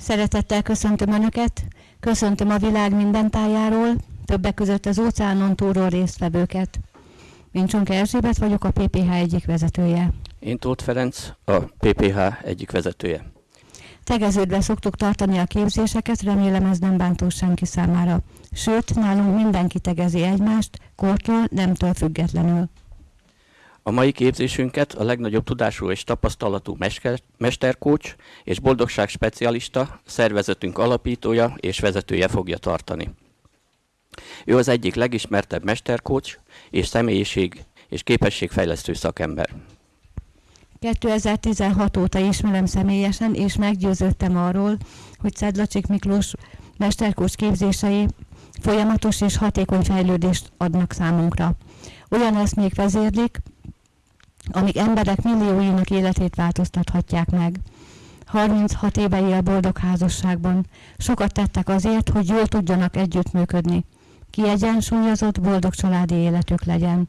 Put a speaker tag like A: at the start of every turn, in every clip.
A: Szeretettel köszöntöm Önöket, köszöntöm a világ minden tájáról, többek között az óceánon túlról résztvevőket. Én Csonka Erzsébet vagyok, a PPH egyik vezetője.
B: Én Tóth Ferenc, a PPH egyik vezetője.
A: Tegeződve szoktuk tartani a képzéseket, remélem ez nem bántó senki számára. Sőt, nálunk mindenki tegezi egymást, kortól, nemtől függetlenül.
B: A mai képzésünket a legnagyobb tudású és tapasztalatú mesterkócs és boldogság specialista, szervezetünk alapítója és vezetője fogja tartani. Ő az egyik legismertebb mesterkócs és személyiség és képességfejlesztő szakember.
A: 2016 óta ismerem személyesen, és meggyőződtem arról, hogy Szedlacsik Miklós mesterkócs képzései folyamatos és hatékony fejlődést adnak számunkra. Olyan eszmék vezérlik, amik emberek millióinak életét változtathatják meg. 36 éve él boldog házasságban. Sokat tettek azért, hogy jól tudjanak együttműködni. Kiegyensúlyozott, boldog családi életük legyen.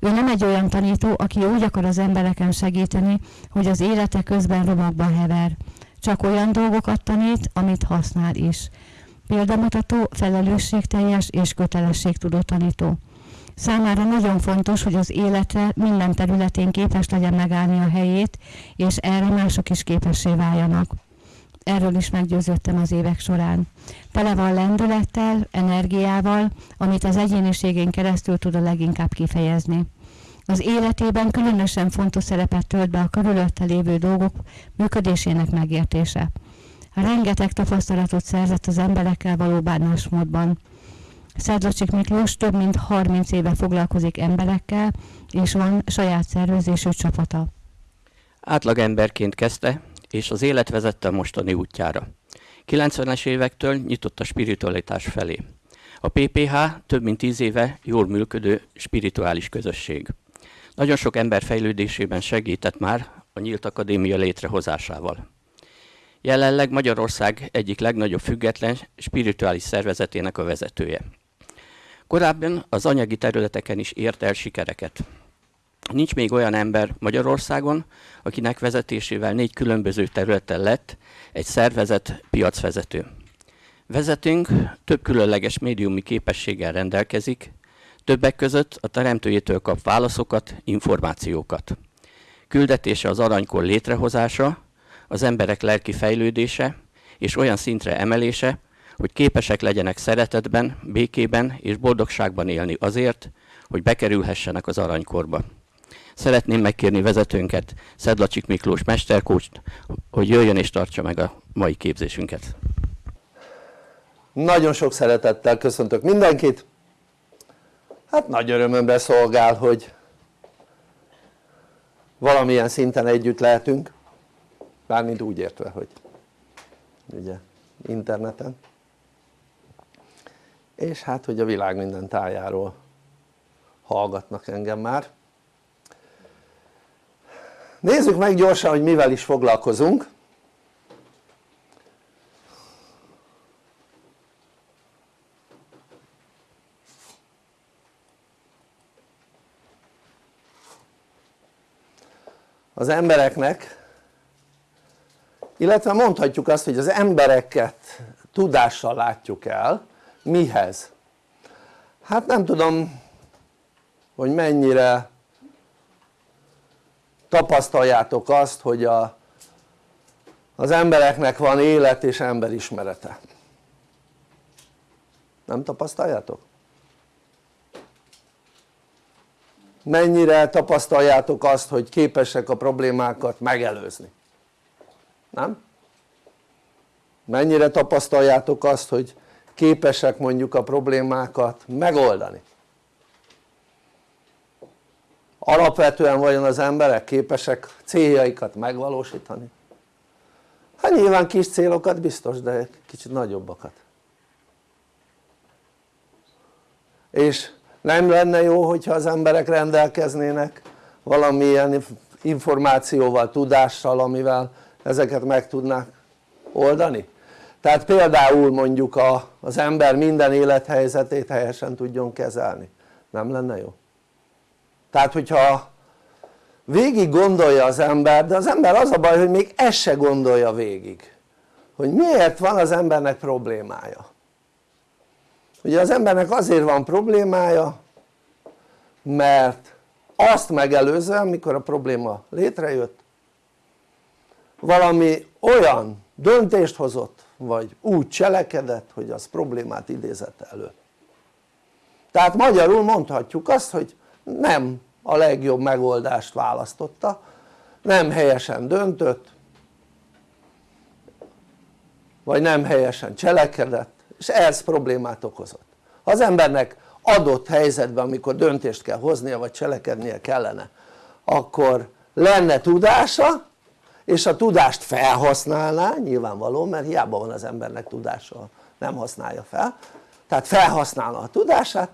A: Ő nem egy olyan tanító, aki úgy akar az embereken segíteni, hogy az élete közben romokba hever. Csak olyan dolgokat tanít, amit használ is. Példamutató, felelősségteljes és kötelességtudó tanító. Számára nagyon fontos, hogy az életre minden területén képes legyen megállni a helyét, és erre mások is képessé váljanak. Erről is meggyőződtem az évek során. Tele van lendülettel, energiával, amit az egyéniségén keresztül tud a leginkább kifejezni. Az életében különösen fontos szerepet tölt be a körülötte lévő dolgok működésének megértése. Rengeteg tapasztalatot szerzett az emberekkel való bánásmódban. Szedlacsik Miklós több mint 30 éve foglalkozik emberekkel, és van saját szervezésű csapata.
B: Átlagemberként kezdte, és az élet vezette a mostani útjára. 90-es évektől nyitott a spiritualitás felé. A PPH több mint 10 éve jól működő spirituális közösség. Nagyon sok ember fejlődésében segített már a Nyílt Akadémia létrehozásával. Jelenleg Magyarország egyik legnagyobb független spirituális szervezetének a vezetője. Korábban az anyagi területeken is ért el sikereket. Nincs még olyan ember Magyarországon, akinek vezetésével négy különböző területen lett egy szervezet piacvezető. Vezetünk több különleges médiumi képességgel rendelkezik, többek között a teremtőjétől kap válaszokat, információkat. Küldetése az aranykor létrehozása, az emberek lelki fejlődése és olyan szintre emelése, hogy képesek legyenek szeretetben, békében és boldogságban élni azért, hogy bekerülhessenek az aranykorba. Szeretném megkérni vezetőnket, Szedlacsik Miklós mesterkócst, hogy jöjjön és tartsa meg a mai képzésünket.
C: Nagyon sok szeretettel köszöntök mindenkit. Hát nagy örömömre szolgál, hogy valamilyen szinten együtt lehetünk. Bármint úgy értve, hogy ugye interneten és hát hogy a világ minden tájáról hallgatnak engem már. Nézzük meg gyorsan hogy mivel is foglalkozunk. Az embereknek illetve mondhatjuk azt hogy az embereket tudással látjuk el mihez? hát nem tudom hogy mennyire tapasztaljátok azt hogy a, az embereknek van élet és emberismerete nem tapasztaljátok? mennyire tapasztaljátok azt hogy képesek a problémákat megelőzni? nem? mennyire tapasztaljátok azt hogy képesek mondjuk a problémákat megoldani alapvetően vajon az emberek képesek céljaikat megvalósítani? hát nyilván kis célokat biztos de kicsit nagyobbakat és nem lenne jó hogyha az emberek rendelkeznének valamilyen információval, tudással amivel ezeket meg tudnák oldani? Tehát például mondjuk a, az ember minden élethelyzetét helyesen tudjon kezelni nem lenne jó? tehát hogyha végig gondolja az ember de az ember az a baj hogy még ezt se gondolja végig hogy miért van az embernek problémája ugye az embernek azért van problémája mert azt megelőzően mikor a probléma létrejött valami olyan döntést hozott vagy úgy cselekedett hogy az problémát idézett elő. Tehát magyarul mondhatjuk azt hogy nem a legjobb megoldást választotta nem helyesen döntött vagy nem helyesen cselekedett és ez problémát okozott. Ha az embernek adott helyzetben amikor döntést kell hoznia vagy cselekednie kellene akkor lenne tudása és a tudást felhasználná nyilvánvaló mert hiába van az embernek tudása nem használja fel. Tehát felhasználna a tudását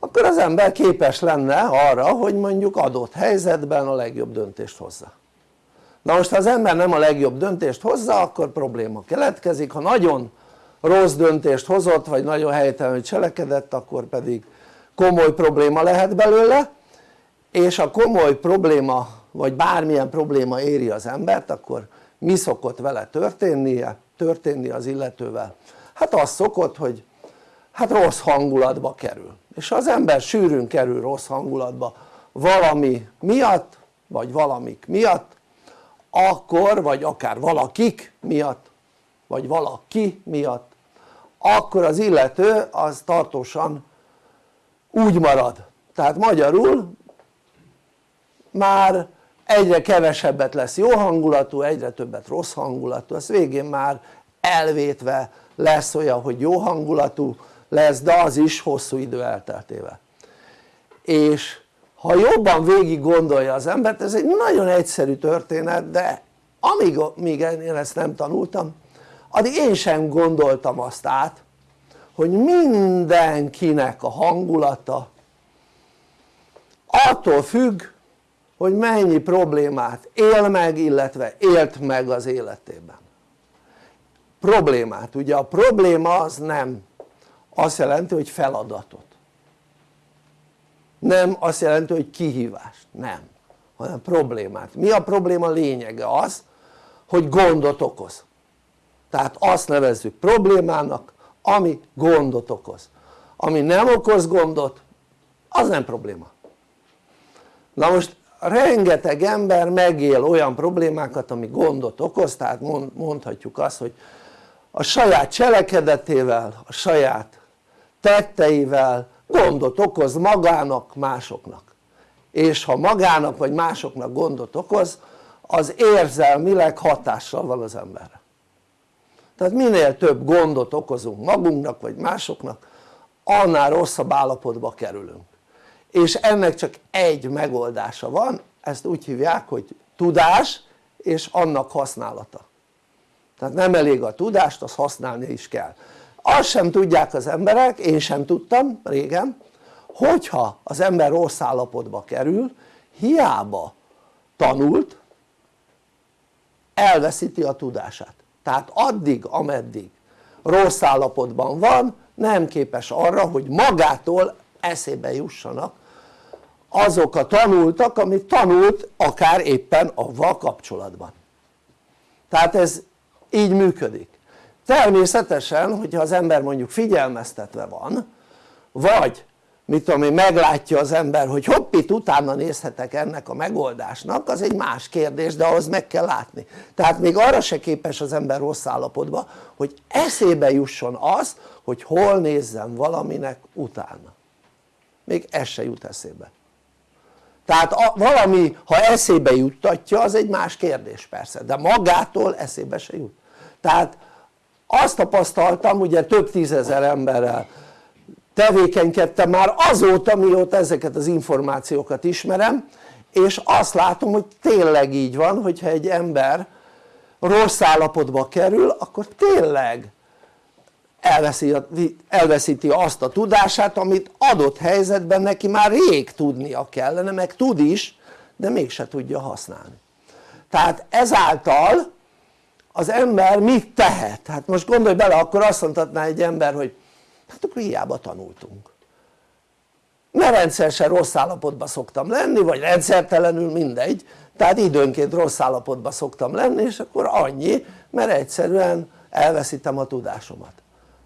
C: akkor az ember képes lenne arra hogy mondjuk adott helyzetben a legjobb döntést hozza. Na most ha az ember nem a legjobb döntést hozza akkor probléma keletkezik. Ha nagyon rossz döntést hozott vagy nagyon helytelenül cselekedett akkor pedig komoly probléma lehet belőle. És a komoly probléma vagy bármilyen probléma éri az embert akkor mi szokott vele történnie, történni az illetővel? hát az szokott hogy hát rossz hangulatba kerül. És az ember sűrűn kerül rossz hangulatba valami miatt vagy valamik miatt akkor vagy akár valakik miatt vagy valaki miatt. Akkor az illető az tartósan úgy marad. Tehát magyarul már egyre kevesebbet lesz jó hangulatú, egyre többet rossz hangulatú, az végén már elvétve lesz olyan hogy jó hangulatú lesz de az is hosszú idő elteltével. És ha jobban végig gondolja az embert ez egy nagyon egyszerű történet de amíg még én ezt nem tanultam addig én sem gondoltam azt át hogy mindenkinek a hangulata attól függ hogy mennyi problémát él meg illetve élt meg az életében. Problémát, ugye a probléma az nem azt jelenti hogy feladatot. Nem azt jelenti hogy kihívást, nem. Hanem problémát, mi a probléma lényege? az hogy gondot okoz. Tehát azt nevezzük problémának ami gondot okoz. Ami nem okoz gondot az nem probléma. Na most rengeteg ember megél olyan problémákat ami gondot okoz tehát mondhatjuk azt hogy a saját cselekedetével, a saját tetteivel gondot okoz magának, másoknak. És ha magának vagy másoknak gondot okoz az érzelmileg hatással van az emberre tehát minél több gondot okozunk magunknak vagy másoknak annál rosszabb állapotba kerülünk és ennek csak egy megoldása van ezt úgy hívják hogy tudás és annak használata. Tehát nem elég a tudást, azt használni is kell. Azt sem tudják az emberek, én sem tudtam régen hogyha az ember rossz állapotba kerül hiába tanult elveszíti a tudását. Tehát addig ameddig rossz állapotban van nem képes arra hogy magától eszébe jussanak azok a tanultak amit tanult akár éppen avval kapcsolatban. Tehát ez így működik. Természetesen hogyha az ember mondjuk figyelmeztetve van vagy mit tudom én meglátja az ember hogy hoppit utána nézhetek ennek a megoldásnak az egy más kérdés de ahhoz meg kell látni. Tehát még arra se képes az ember rossz állapotban hogy eszébe jusson az hogy hol nézzem valaminek utána még ez se jut eszébe. Tehát a, valami ha eszébe juttatja az egy más kérdés persze de magától eszébe se jut. Tehát azt tapasztaltam ugye több tízezer emberrel tevékenykedtem már azóta mióta ezeket az információkat ismerem és azt látom hogy tényleg így van hogyha egy ember rossz állapotba kerül akkor tényleg elveszíti azt a tudását amit adott helyzetben neki már rég tudnia kellene meg tud is de mégse tudja használni. Tehát ezáltal az ember mit tehet? hát most gondolj bele akkor azt mondhatná egy ember hogy hát akkor hiába tanultunk. Mert rendszeresen rossz állapotban szoktam lenni vagy rendszertelenül mindegy. Tehát időnként rossz állapotban szoktam lenni és akkor annyi mert egyszerűen elveszítem a tudásomat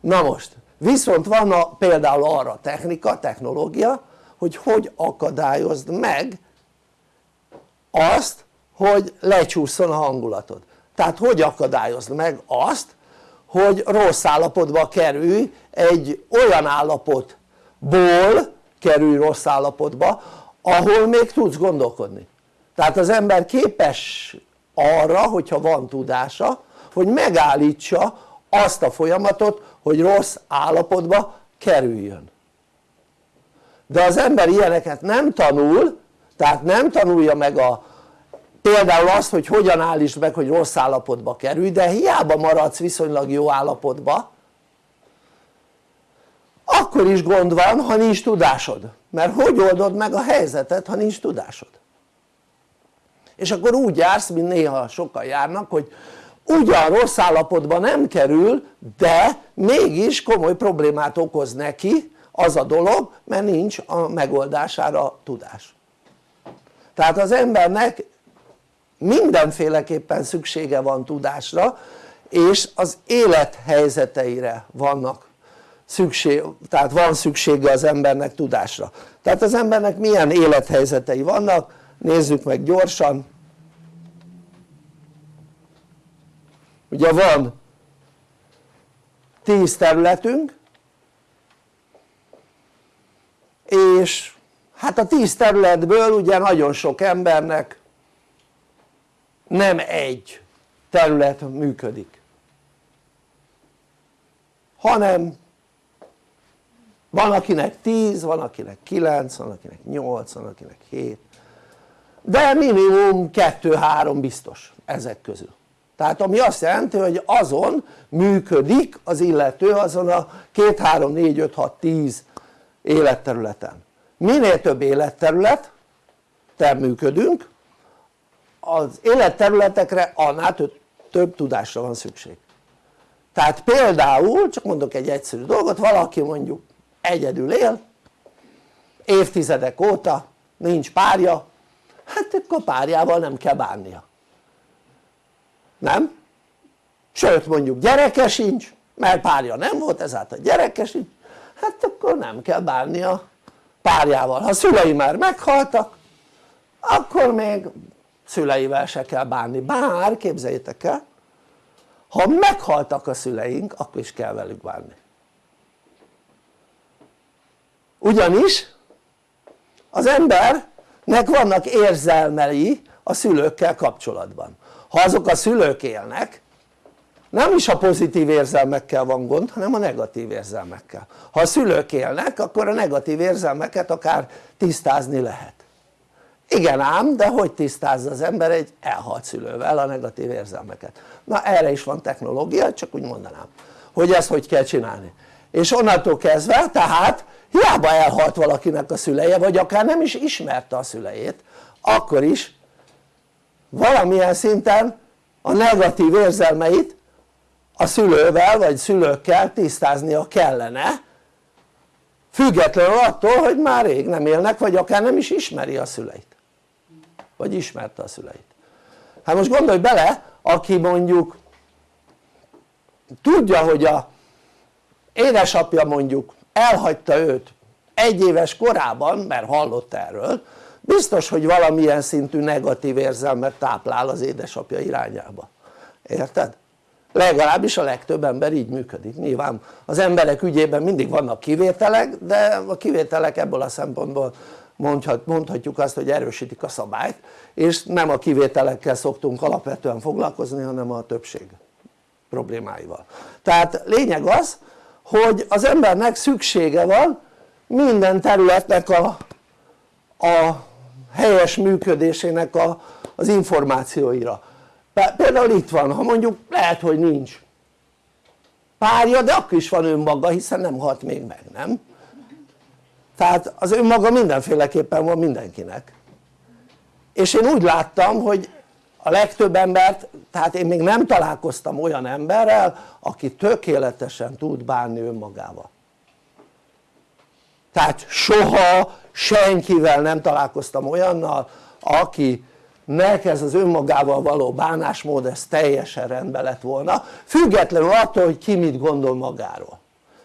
C: na most viszont van a, például arra technika, technológia hogy hogy akadályozd meg azt hogy lecsúszson a hangulatod. Tehát hogy akadályozd meg azt hogy rossz állapotba kerülj egy olyan állapotból kerülj rossz állapotba ahol még tudsz gondolkodni. Tehát az ember képes arra hogyha van tudása hogy megállítsa azt a folyamatot hogy rossz állapotba kerüljön. De az ember ilyeneket nem tanul tehát nem tanulja meg a például azt hogy hogyan állítsd meg hogy rossz állapotba kerülj de hiába maradsz viszonylag jó állapotba akkor is gond van ha nincs tudásod. Mert hogy oldod meg a helyzetet ha nincs tudásod? És akkor úgy jársz mint néha sokan járnak hogy ugyan rossz állapotban nem kerül de mégis komoly problémát okoz neki az a dolog mert nincs a megoldására tudás. Tehát az embernek mindenféleképpen szüksége van tudásra és az élethelyzeteire vannak szükség, tehát van szüksége az embernek tudásra. Tehát az embernek milyen élethelyzetei vannak nézzük meg gyorsan ugye van 10 területünk és hát a 10 területből ugye nagyon sok embernek nem egy terület működik hanem van akinek 10, van akinek 9, van akinek 8, van akinek 7 de minimum 2-3 biztos ezek közül tehát ami azt jelenti hogy azon működik az illető azon a 2, 3, 4, 5, 6, 10 életterületen. Minél több életterület te működünk az életterületekre annál több, több tudásra van szükség. Tehát például csak mondok egy egyszerű dolgot valaki mondjuk egyedül él évtizedek óta nincs párja hát akkor párjával nem kell bánnia nem? sőt mondjuk gyereke sincs mert párja nem volt ezáltal gyereke sincs. Hát akkor nem kell bánnia párjával. Ha szülei már meghaltak akkor még szüleivel se kell bánni. Bár képzeljétek el ha meghaltak a szüleink akkor is kell velük bánni. Ugyanis az embernek vannak érzelmei a szülőkkel kapcsolatban ha azok a szülők élnek nem is a pozitív érzelmekkel van gond hanem a negatív érzelmekkel. Ha a szülők élnek akkor a negatív érzelmeket akár tisztázni lehet. Igen ám de hogy tisztázza az ember egy elhalt szülővel a negatív érzelmeket? Na erre is van technológia csak úgy mondanám hogy ezt hogy kell csinálni. És onnantól kezdve tehát hiába elhalt valakinek a szüleje vagy akár nem is ismerte a szülejét akkor is valamilyen szinten a negatív érzelmeit a szülővel vagy szülőkkel tisztáznia kellene függetlenül attól hogy már rég nem élnek vagy akár nem is ismeri a szüleit. Vagy ismerte a szüleit. Hát most gondolj bele aki mondjuk tudja hogy a édesapja mondjuk elhagyta őt egy éves korában mert hallott erről biztos hogy valamilyen szintű negatív érzelmet táplál az édesapja irányába. Érted? legalábbis a legtöbb ember így működik. Nyilván az emberek ügyében mindig vannak kivételek de a kivételek ebből a szempontból mondhat, mondhatjuk azt hogy erősítik a szabályt és nem a kivételekkel szoktunk alapvetően foglalkozni hanem a többség problémáival. Tehát lényeg az hogy az embernek szüksége van minden területnek a, a helyes működésének a, az információira. Például itt van, ha mondjuk lehet hogy nincs párja de akkor is van önmaga hiszen nem halt még meg, nem? tehát az önmaga mindenféleképpen van mindenkinek. És én úgy láttam hogy a legtöbb embert, tehát én még nem találkoztam olyan emberrel aki tökéletesen tud bánni önmagával. Tehát soha senkivel nem találkoztam olyannal aki nek ez az önmagával való bánásmód ez teljesen rendben lett volna. Függetlenül attól hogy ki mit gondol magáról.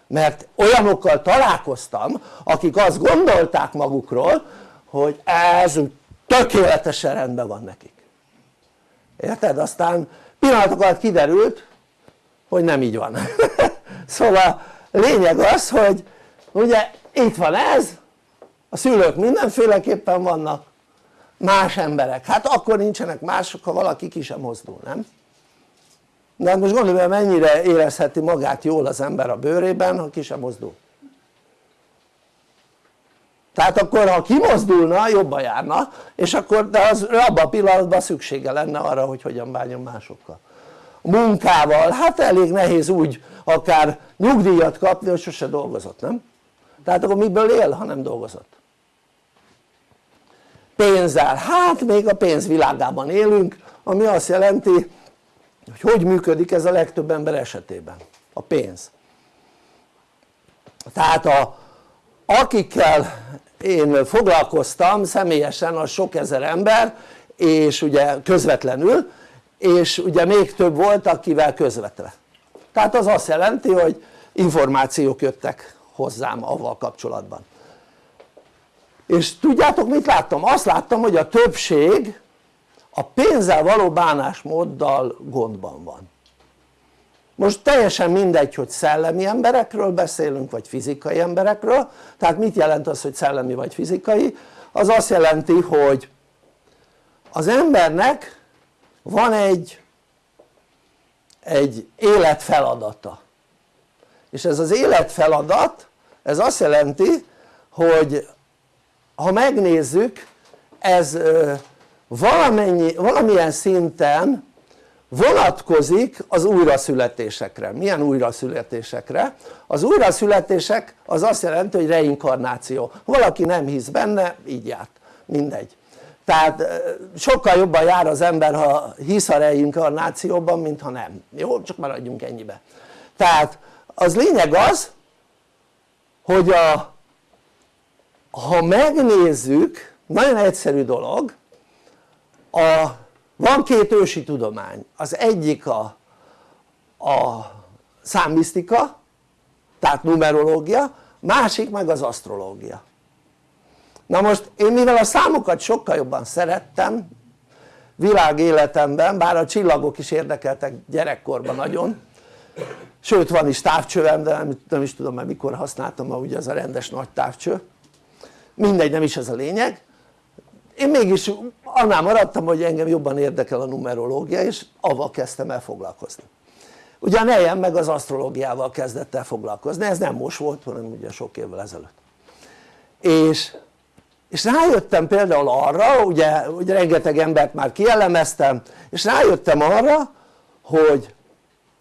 C: Mert olyanokkal találkoztam akik azt gondolták magukról hogy ez tökéletesen rendben van nekik. Érted? aztán pillanatok alatt kiderült hogy nem így van. Szóval lényeg az hogy ugye itt van ez a szülők mindenféleképpen vannak más emberek, hát akkor nincsenek mások ha valaki ki sem mozdul, nem? de hát most gondolj hogy mennyire érezheti magát jól az ember a bőrében ha ki sem mozdul tehát akkor ha kimozdulna jobban járna és akkor de az abban a pillanatban szüksége lenne arra hogy hogyan bánjon másokkal munkával, hát elég nehéz úgy akár nyugdíjat kapni hogy sose dolgozott, nem? tehát akkor miből él ha nem dolgozott? Pénzzel, hát még a pénz világában élünk ami azt jelenti hogy hogy működik ez a legtöbb ember esetében. A pénz. Tehát a, akikkel én foglalkoztam személyesen az sok ezer ember és ugye közvetlenül és ugye még több volt akivel közvetve. Tehát az azt jelenti hogy információk jöttek hozzám avval kapcsolatban és tudjátok mit láttam? azt láttam hogy a többség a pénzzel való bánásmóddal gondban van most teljesen mindegy hogy szellemi emberekről beszélünk vagy fizikai emberekről tehát mit jelent az hogy szellemi vagy fizikai? az azt jelenti hogy az embernek van egy egy életfeladata és ez az életfeladat ez azt jelenti hogy ha megnézzük ez valamennyi, valamilyen szinten vonatkozik az újraszületésekre. Milyen újraszületésekre? Az újraszületések az azt jelenti hogy reinkarnáció. Valaki nem hisz benne, így járt, mindegy. Tehát sokkal jobban jár az ember ha hisz a reinkarnációban mint ha nem. Jó? Csak maradjunk ennyibe. Tehát az lényeg az hogy a, ha megnézzük nagyon egyszerű dolog a, van két ősi tudomány. Az egyik a, a számmisztika tehát numerológia másik meg az asztrológia. Na most én mivel a számokat sokkal jobban szerettem világéletemben bár a csillagok is érdekeltek gyerekkorban nagyon sőt van is távcsövem de nem, nem is tudom mert mikor használtam ma ugye az a rendes nagy távcső mindegy nem is ez a lényeg. Én mégis annál maradtam hogy engem jobban érdekel a numerológia és avval kezdtem el foglalkozni. Ugye a nejem meg az asztrológiával kezdett el foglalkozni, ez nem most volt hanem ugye sok évvel ezelőtt. És, és rájöttem például arra, ugye, ugye rengeteg embert már kielemeztem és rájöttem arra hogy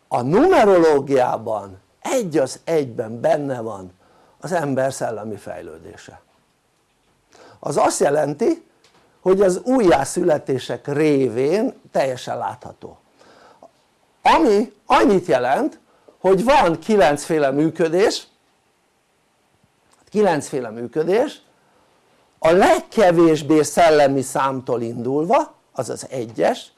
C: a numerológiában egy az egyben benne van az ember szellemi fejlődése az azt jelenti hogy az újjászületések révén teljesen látható. Ami annyit jelent hogy van kilencféle működés kilencféle működés a legkevésbé szellemi számtól indulva az az egyes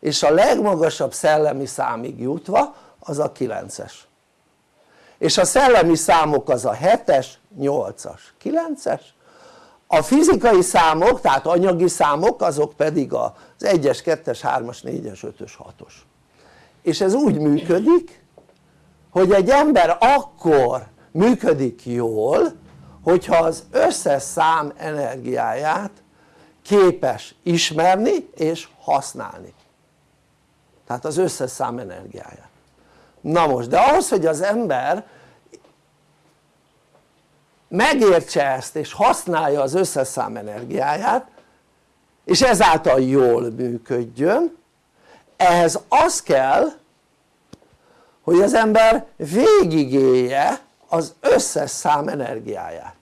C: és a legmagasabb szellemi számig jutva az a kilences. És a szellemi számok az a 7-es, 8-as, 9-es a fizikai számok tehát anyagi számok azok pedig az 1-es, 2-es, 3-as, 4-es, 5-ös, 6-os és ez úgy működik hogy egy ember akkor működik jól hogyha az összes szám energiáját képes ismerni és használni. Tehát az összes szám energiáját. Na most de ahhoz hogy az ember megértse ezt és használja az összes szám energiáját és ezáltal jól működjön. Ehhez az kell hogy az ember végigélje az összes szám energiáját.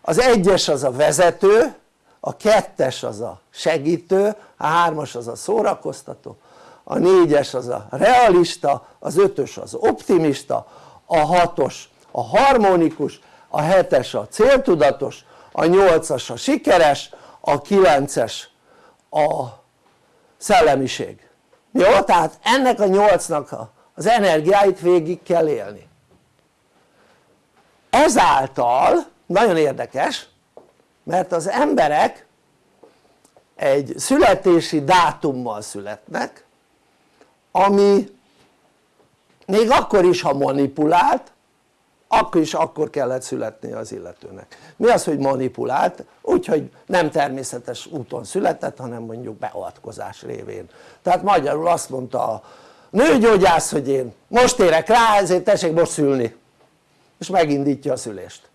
C: Az egyes az a vezető a kettes az a segítő, a hármas az a szórakoztató, a négyes az a realista, az ötös az optimista, a hatos a harmonikus, a 7-es a céltudatos, a 8-as a sikeres, a 9-es a szellemiség jó? tehát ennek a 8-nak az energiáit végig kell élni ezáltal nagyon érdekes mert az emberek egy születési dátummal születnek ami még akkor is ha manipulált akkor is akkor kellett születni az illetőnek. Mi az hogy manipulált? úgyhogy nem természetes úton született hanem mondjuk beavatkozás révén. Tehát magyarul azt mondta a nőgyógyász hogy én most érek rá ezért tessék most szülni. És megindítja a szülést.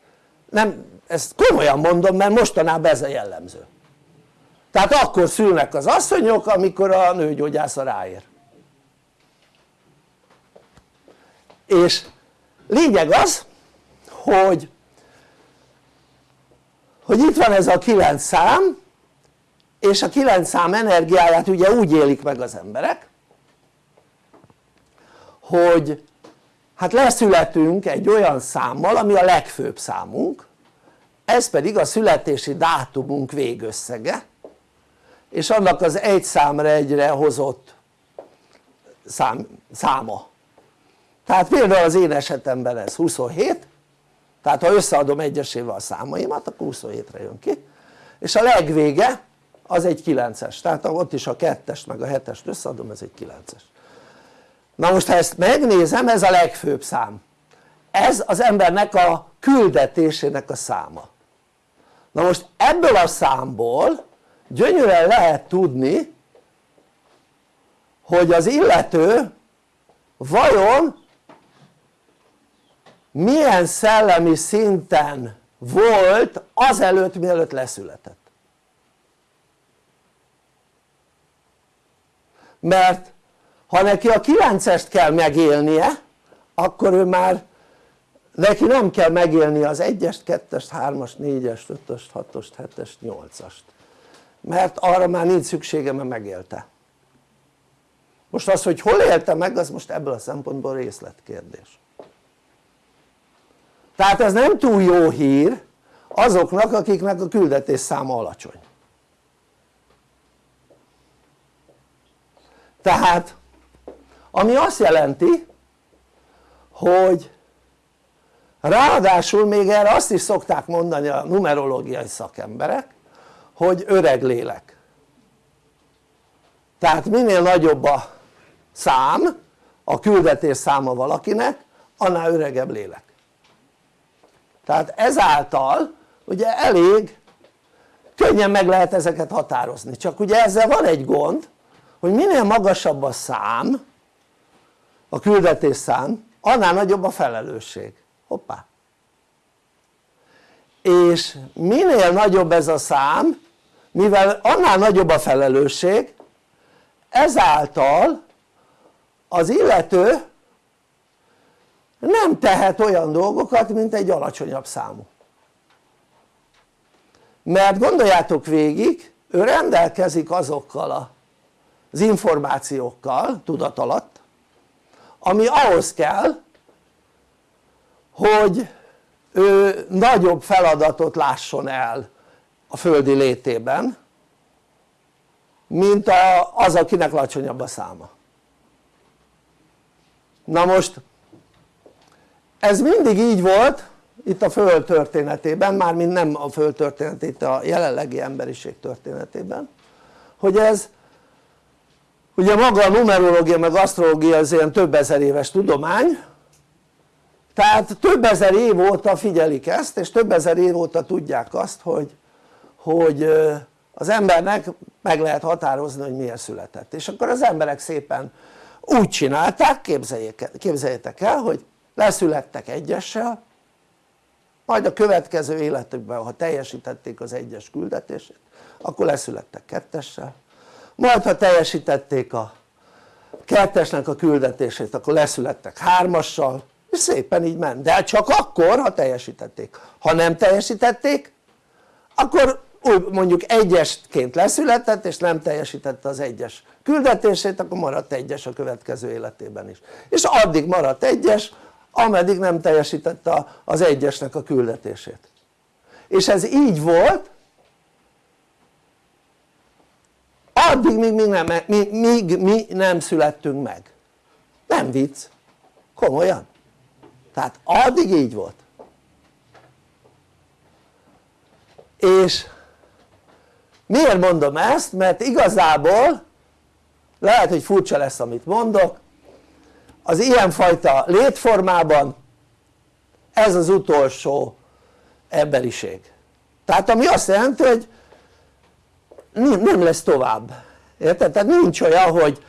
C: Nem, ezt komolyan mondom mert mostanában ez a jellemző. Tehát akkor szülnek az asszonyok amikor a nőgyógyász ráér. És lényeg az hogy hogy itt van ez a kilenc szám és a kilenc szám energiáját ugye úgy élik meg az emberek hogy hát leszületünk egy olyan számmal ami a legfőbb számunk ez pedig a születési dátumunk végösszege és annak az egy számra egyre hozott szám, száma tehát például az én esetemben ez 27 tehát ha összeadom egyesével a számaimat akkor 27-re jön ki. És a legvége az egy 9-es tehát ott is a 2-est meg a 7-est összeadom ez egy 9-es na most ha ezt megnézem ez a legfőbb szám. Ez az embernek a küldetésének a száma. Na most ebből a számból gyönyörűen lehet tudni hogy az illető vajon milyen szellemi szinten volt azelőtt mielőtt leszületett. Mert ha neki a 9-est kell megélnie akkor ő már neki nem kell megélni az 1-est, 2-est, 3-ast, 4-est, 5-öst, 6-ost, 7-est, 8-ast mert arra már nincs szüksége mert megélte. Most az hogy hol élte meg az most ebből a szempontból részletkérdés tehát ez nem túl jó hír azoknak akiknek a küldetés száma alacsony. Tehát ami azt jelenti hogy ráadásul még erre azt is szokták mondani a numerológiai szakemberek hogy öreg lélek. Tehát minél nagyobb a szám a küldetés száma valakinek annál öregebb lélek tehát ezáltal ugye elég könnyen meg lehet ezeket határozni. Csak ugye ezzel van egy gond hogy minél magasabb a szám a küldetés szám annál nagyobb a felelősség. Hoppá. És minél nagyobb ez a szám mivel annál nagyobb a felelősség ezáltal az illető nem tehet olyan dolgokat mint egy alacsonyabb számú. Mert gondoljátok végig ő rendelkezik azokkal az információkkal tudat alatt ami ahhoz kell hogy ő nagyobb feladatot lásson el a földi létében mint az akinek alacsonyabb a száma. Na most ez mindig így volt itt a föld történetében, mármint nem a föld történetében, itt a jelenlegi emberiség történetében hogy ez ugye maga a numerológia meg asztrológia az ilyen több ezer éves tudomány tehát több ezer év óta figyelik ezt és több ezer év óta tudják azt hogy, hogy az embernek meg lehet határozni hogy milyen született. És akkor az emberek szépen úgy csinálták képzeljétek el hogy leszülettek egyessel majd a következő életükben ha teljesítették az egyes küldetését akkor leszülettek kettessel. Majd ha teljesítették a kettesnek a küldetését akkor leszülettek hármassal és szépen így ment, de csak akkor ha teljesítették, ha nem teljesítették akkor úgy mondjuk egyesként leszületett és nem teljesítette az egyes küldetését akkor maradt egyes a következő életében is. És addig maradt egyes ameddig nem teljesítette az egyesnek a küldetését. És ez így volt addig míg mi nem, míg, míg mi nem születtünk meg. Nem vicc, komolyan. Tehát addig így volt. És miért mondom ezt? mert igazából lehet hogy furcsa lesz amit mondok az ilyenfajta létformában ez az utolsó emberiség. Tehát ami azt jelenti hogy nem lesz tovább. Érted? tehát nincs olyan hogy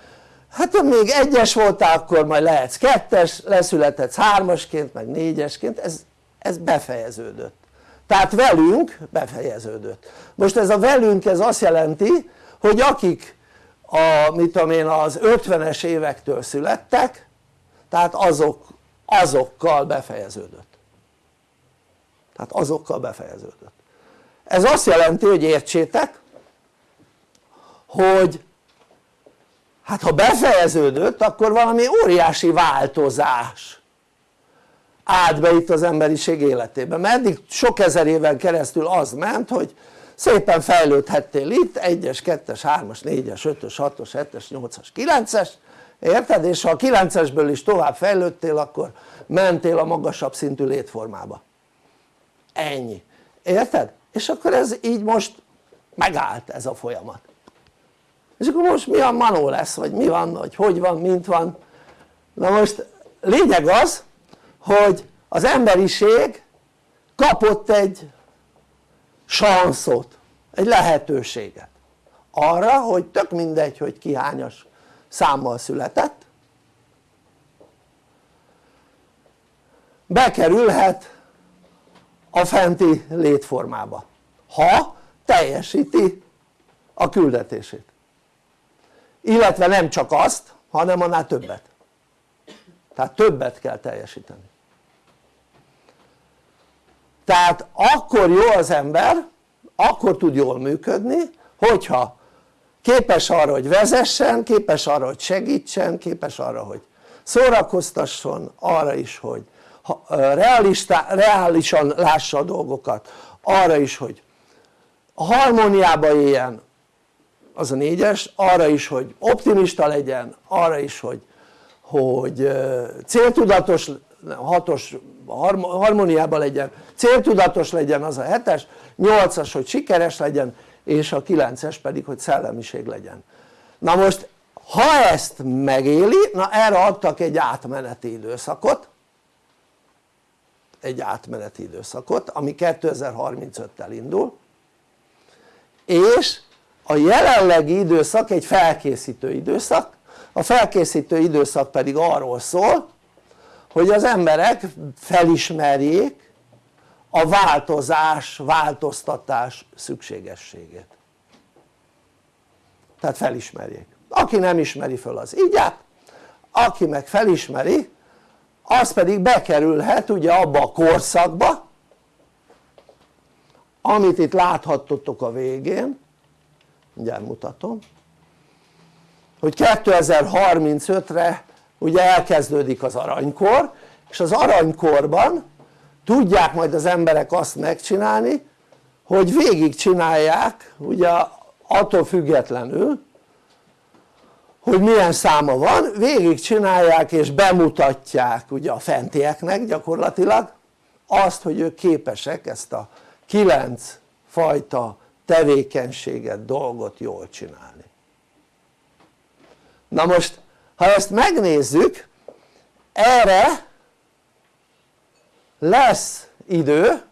C: hát ha még egyes voltál akkor majd lehetsz kettes, leszülethetsz hármasként meg négyesként. Ez, ez befejeződött. Tehát velünk befejeződött. Most ez a velünk ez azt jelenti hogy akik a, mit tudom én, az 50-es évektől születtek tehát azok, azokkal befejeződött. Tehát azokkal befejeződött. Ez azt jelenti hogy értsétek hogy hát ha befejeződött akkor valami óriási változás állt be itt az emberiség életében mert eddig sok ezer éven keresztül az ment hogy szépen fejlődhettél itt 1-es, 2-es, 3-as, 4-es, 5-ös, 6-os, 7-es, 8-as, 9-es érted? és ha a 9-esből is tovább fejlődtél akkor mentél a magasabb szintű létformába. Ennyi, érted? és akkor ez így most megállt ez a folyamat. És akkor most mi a manó lesz vagy mi van vagy hogy van mint van? Na most lényeg az hogy az emberiség kapott egy sanszot, egy lehetőséget. Arra hogy tök mindegy hogy ki hányas számmal született. Bekerülhet a fenti létformába ha teljesíti a küldetését. Illetve nem csak azt hanem annál többet. Tehát többet kell teljesíteni. Tehát akkor jó az ember akkor tud jól működni hogyha képes arra hogy vezessen, képes arra hogy segítsen, képes arra hogy szórakoztasson, arra is hogy reálisan lássa a dolgokat, arra is hogy harmóniába éljen az a négyes, arra is hogy optimista legyen, arra is hogy, hogy céltudatos, hatos harmóniában legyen, céltudatos legyen az a hetes, nyolcas hogy sikeres legyen és a kilences pedig hogy szellemiség legyen. Na most ha ezt megéli, na erre adtak egy átmeneti időszakot. Egy átmeneti időszakot ami 2035-tel indul. És a jelenlegi időszak egy felkészítő időszak. A felkészítő időszak pedig arról szól hogy az emberek felismerjék a változás, változtatás szükségességét. Tehát felismerjék. Aki nem ismeri föl az ígyát aki meg felismeri az pedig bekerülhet ugye abba a korszakba amit itt láthattotok a végén. Mindjárt mutatom. Hogy 2035-re ugye elkezdődik az aranykor és az aranykorban tudják majd az emberek azt megcsinálni hogy végig csinálják ugye attól függetlenül hogy milyen száma van, végig csinálják és bemutatják ugye a fentieknek gyakorlatilag azt hogy ők képesek ezt a kilenc fajta tevékenységet, dolgot jól csinálni. Na most ha ezt megnézzük erre lesz idő.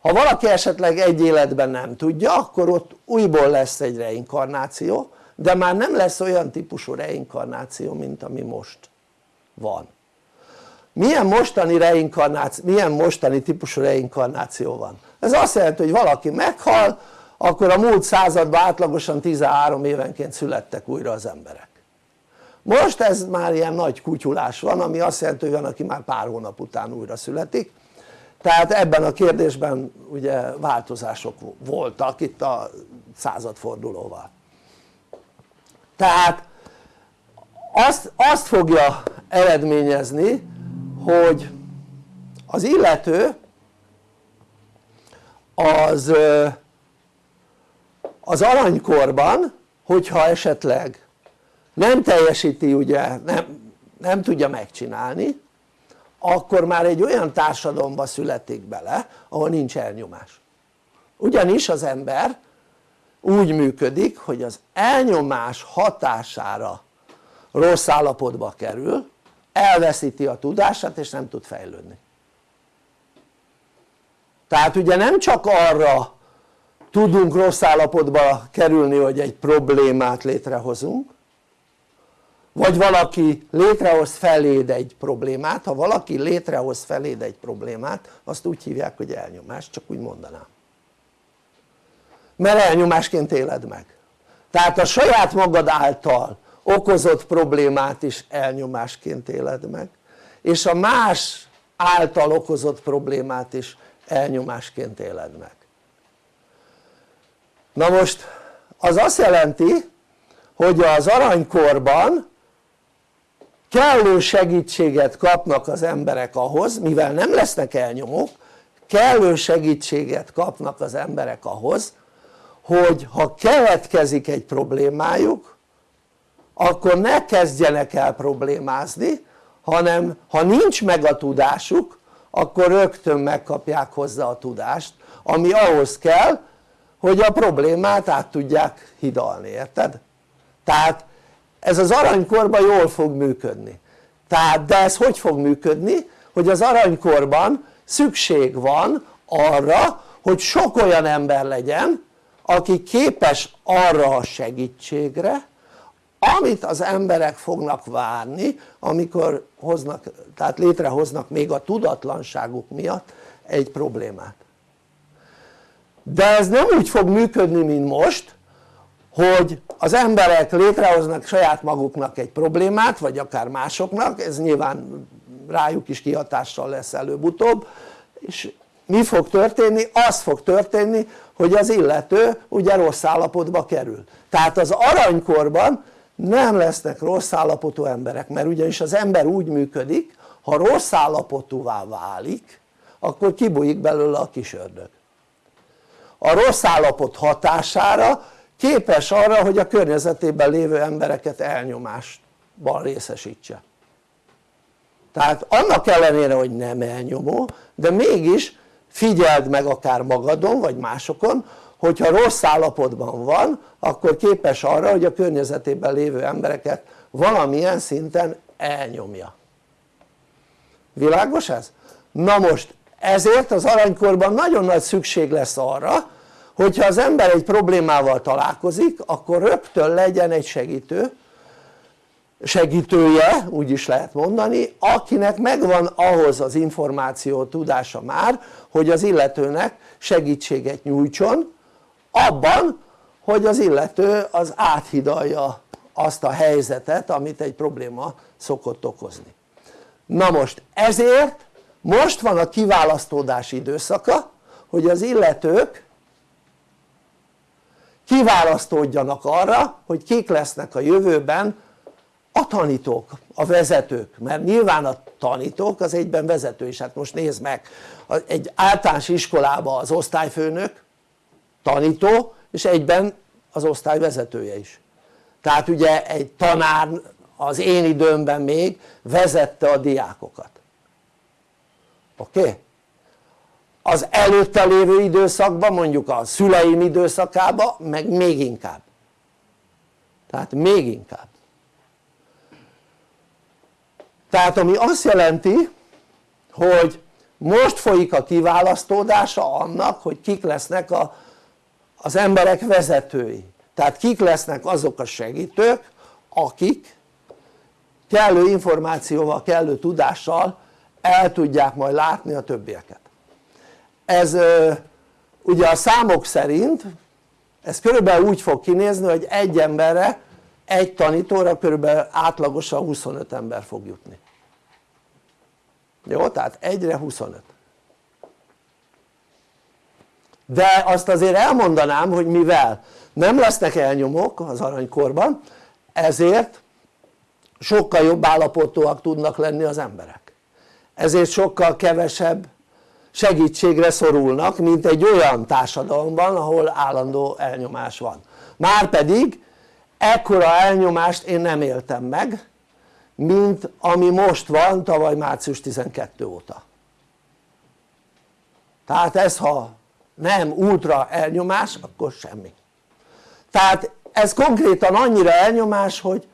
C: Ha valaki esetleg egy életben nem tudja akkor ott újból lesz egy reinkarnáció de már nem lesz olyan típusú reinkarnáció mint ami most van. Milyen mostani reinkarnáció, milyen mostani típusú reinkarnáció van? ez azt jelenti hogy valaki meghal akkor a múlt században átlagosan 13 évenként születtek újra az emberek most ez már ilyen nagy kutyulás van ami azt jelenti hogy van aki már pár hónap után újra születik. Tehát ebben a kérdésben ugye változások voltak itt a századfordulóval. Tehát azt, azt fogja eredményezni hogy az illető az az aranykorban hogyha esetleg nem teljesíti ugye nem, nem tudja megcsinálni akkor már egy olyan társadalomba születik bele ahol nincs elnyomás. Ugyanis az ember úgy működik hogy az elnyomás hatására rossz állapotba kerül elveszíti a tudását és nem tud fejlődni. Tehát ugye nem csak arra tudunk rossz állapotba kerülni hogy egy problémát létrehozunk vagy valaki létrehoz feléd egy problémát, ha valaki létrehoz feléd egy problémát azt úgy hívják hogy elnyomás, csak úgy mondanám. Mert elnyomásként éled meg. Tehát a saját magad által okozott problémát is elnyomásként éled meg és a más által okozott problémát is elnyomásként éled meg. Na most az azt jelenti hogy az aranykorban kellő segítséget kapnak az emberek ahhoz mivel nem lesznek elnyomók kellő segítséget kapnak az emberek ahhoz hogy ha keletkezik egy problémájuk akkor ne kezdjenek el problémázni hanem ha nincs meg a tudásuk akkor rögtön megkapják hozzá a tudást ami ahhoz kell hogy a problémát át tudják hidalni, érted? tehát ez az aranykorban jól fog működni tehát de ez hogy fog működni? hogy az aranykorban szükség van arra hogy sok olyan ember legyen aki képes arra a segítségre amit az emberek fognak várni amikor hoznak, tehát létrehoznak még a tudatlanságuk miatt egy problémát de ez nem úgy fog működni mint most hogy az emberek létrehoznak saját maguknak egy problémát vagy akár másoknak ez nyilván rájuk is kihatással lesz előbb-utóbb és mi fog történni? az fog történni hogy az illető ugye rossz állapotba kerül tehát az aranykorban nem lesznek rossz állapotú emberek mert ugyanis az ember úgy működik ha rossz állapotúvá válik akkor kibújik belőle a kis ördög a rossz állapot hatására képes arra hogy a környezetében lévő embereket elnyomásban részesítse tehát annak ellenére hogy nem elnyomó de mégis figyeld meg akár magadon vagy másokon hogyha rossz állapotban van akkor képes arra hogy a környezetében lévő embereket valamilyen szinten elnyomja világos ez? na most ezért az aranykorban nagyon nagy szükség lesz arra hogyha az ember egy problémával találkozik akkor rögtön legyen egy segítő segítője úgy is lehet mondani akinek megvan ahhoz az információ tudása már hogy az illetőnek segítséget nyújtson abban hogy az illető az áthidalja azt a helyzetet amit egy probléma szokott okozni. Na most ezért most van a kiválasztódás időszaka hogy az illetők kiválasztódjanak arra hogy kik lesznek a jövőben a tanítók, a vezetők, mert nyilván a tanítók az egyben vezető is, hát most nézd meg egy általános iskolában az osztályfőnök tanító és egyben az osztály vezetője is tehát ugye egy tanár az én időmben még vezette a diákokat oké? Okay? Az előtte lévő időszakban mondjuk a szüleim időszakában meg még inkább. Tehát még inkább. Tehát ami azt jelenti hogy most folyik a kiválasztódása annak hogy kik lesznek a, az emberek vezetői. Tehát kik lesznek azok a segítők akik kellő információval, kellő tudással el tudják majd látni a többieket ez ugye a számok szerint ez körülbelül úgy fog kinézni hogy egy emberre egy tanítóra körülbelül átlagosan 25 ember fog jutni jó? tehát egyre 25 de azt azért elmondanám hogy mivel nem lesznek elnyomók az aranykorban ezért sokkal jobb állapotúak tudnak lenni az emberek ezért sokkal kevesebb segítségre szorulnak mint egy olyan társadalomban ahol állandó elnyomás van. Márpedig ekkora elnyomást én nem éltem meg mint ami most van tavaly március 12 óta. Tehát ez ha nem ultra elnyomás akkor semmi. Tehát ez konkrétan annyira elnyomás hogy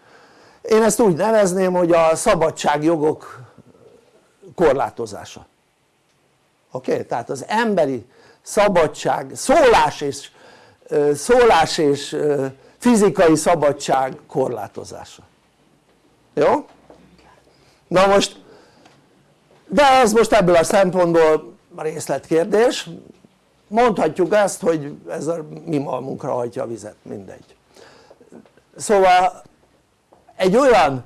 C: én ezt úgy nevezném hogy a szabadságjogok korlátozása oké? Okay? tehát az emberi szabadság, szólás és, szólás és fizikai szabadság korlátozása jó? na most de ez most ebből a szempontból részletkérdés mondhatjuk ezt hogy ez a mi malmunkra hajtja a vizet, mindegy szóval egy olyan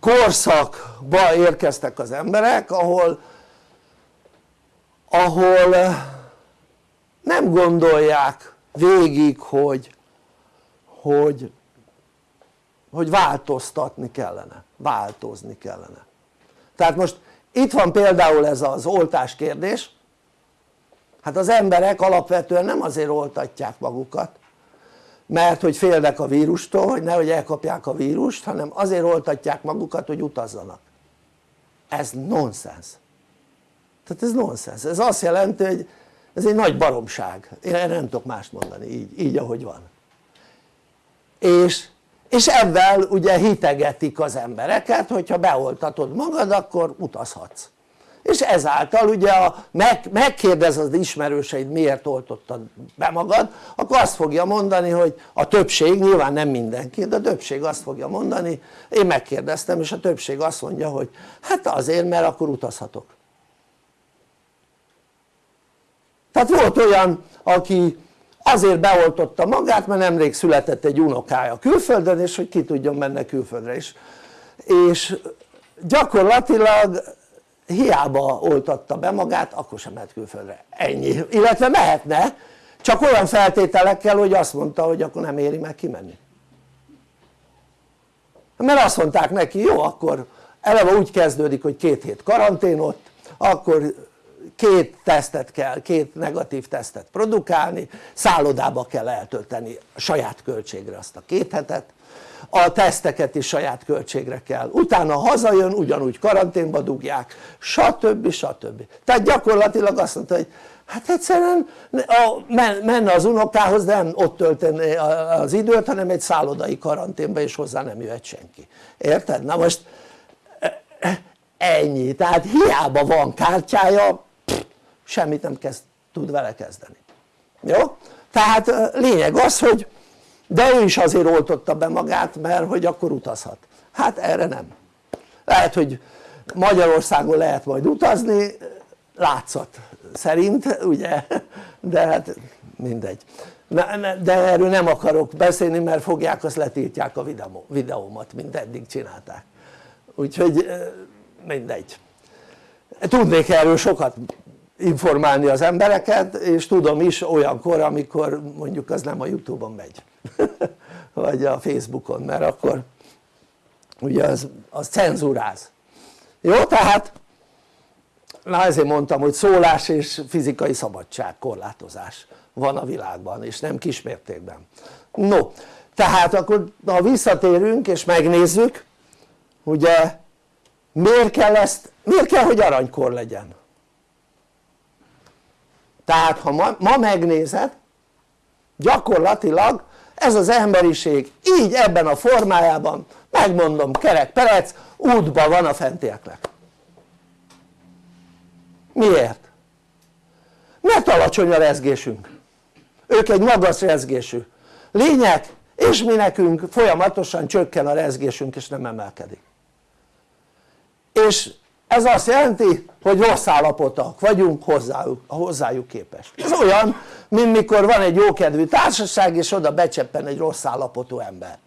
C: korszakba érkeztek az emberek ahol ahol nem gondolják végig hogy hogy hogy változtatni kellene, változni kellene. Tehát most itt van például ez az oltás kérdés. Hát az emberek alapvetően nem azért oltatják magukat mert hogy félnek a vírustól hogy nehogy elkapják a vírust hanem azért oltatják magukat hogy utazzanak. Ez nonsens tehát ez nonsens, ez azt jelenti hogy ez egy nagy baromság, én nem tudok mást mondani így, így ahogy van. És, és ebben ugye hitegetik az embereket hogyha beoltatod magad akkor utazhatsz. És ezáltal ugye a, meg, megkérdez az ismerőseid miért oltottad be magad akkor azt fogja mondani hogy a többség, nyilván nem mindenki de a többség azt fogja mondani én megkérdeztem és a többség azt mondja hogy hát azért mert akkor utazhatok tehát volt olyan aki azért beoltotta magát mert nemrég született egy unokája külföldön és hogy ki tudjon menni külföldre is. És gyakorlatilag hiába oltatta be magát akkor sem mehet külföldre, ennyi, illetve mehetne csak olyan feltételekkel hogy azt mondta hogy akkor nem éri meg kimenni. Mert azt mondták neki jó akkor eleve úgy kezdődik hogy két hét karantén ott akkor két tesztet kell, két negatív tesztet produkálni, szállodába kell eltölteni saját költségre azt a két hetet, a teszteket is saját költségre kell, utána hazajön, ugyanúgy karanténba dugják, stb. stb. Tehát gyakorlatilag azt mondta, hogy hát egyszerűen menne az unokához, nem ott tölteni az időt, hanem egy szállodai karanténba és hozzá nem jöhet senki. Érted? Na most ennyi, tehát hiába van kártyája, semmit nem kezd, tud vele kezdeni. Jó? tehát lényeg az hogy de ő is azért oltotta be magát mert hogy akkor utazhat. Hát erre nem. Lehet hogy Magyarországon lehet majd utazni látszat szerint ugye? De hát mindegy. De erről nem akarok beszélni mert fogják azt letiltják a videómat mint eddig csinálták. Úgyhogy mindegy. Tudnék erről sokat informálni az embereket és tudom is olyankor amikor mondjuk az nem a Youtube-on megy vagy a Facebookon mert akkor ugye az, az cenzúráz. Jó tehát na ezért mondtam hogy szólás és fizikai szabadság korlátozás van a világban és nem kismértékben. No tehát akkor ha visszatérünk és megnézzük ugye miért kell ezt miért kell hogy aranykor legyen tehát ha ma, ma megnézed gyakorlatilag ez az emberiség így ebben a formájában megmondom kerek perec útban van a fentieknek. Miért? mert alacsony a rezgésünk. Ők egy magas rezgésű. Lények és mi nekünk folyamatosan csökken a rezgésünk és nem emelkedik. És ez azt jelenti hogy rossz állapotok vagyunk hozzájuk, hozzájuk képest. Ez olyan mint mikor van egy jókedvű társaság és oda becseppen egy rossz állapotú ember.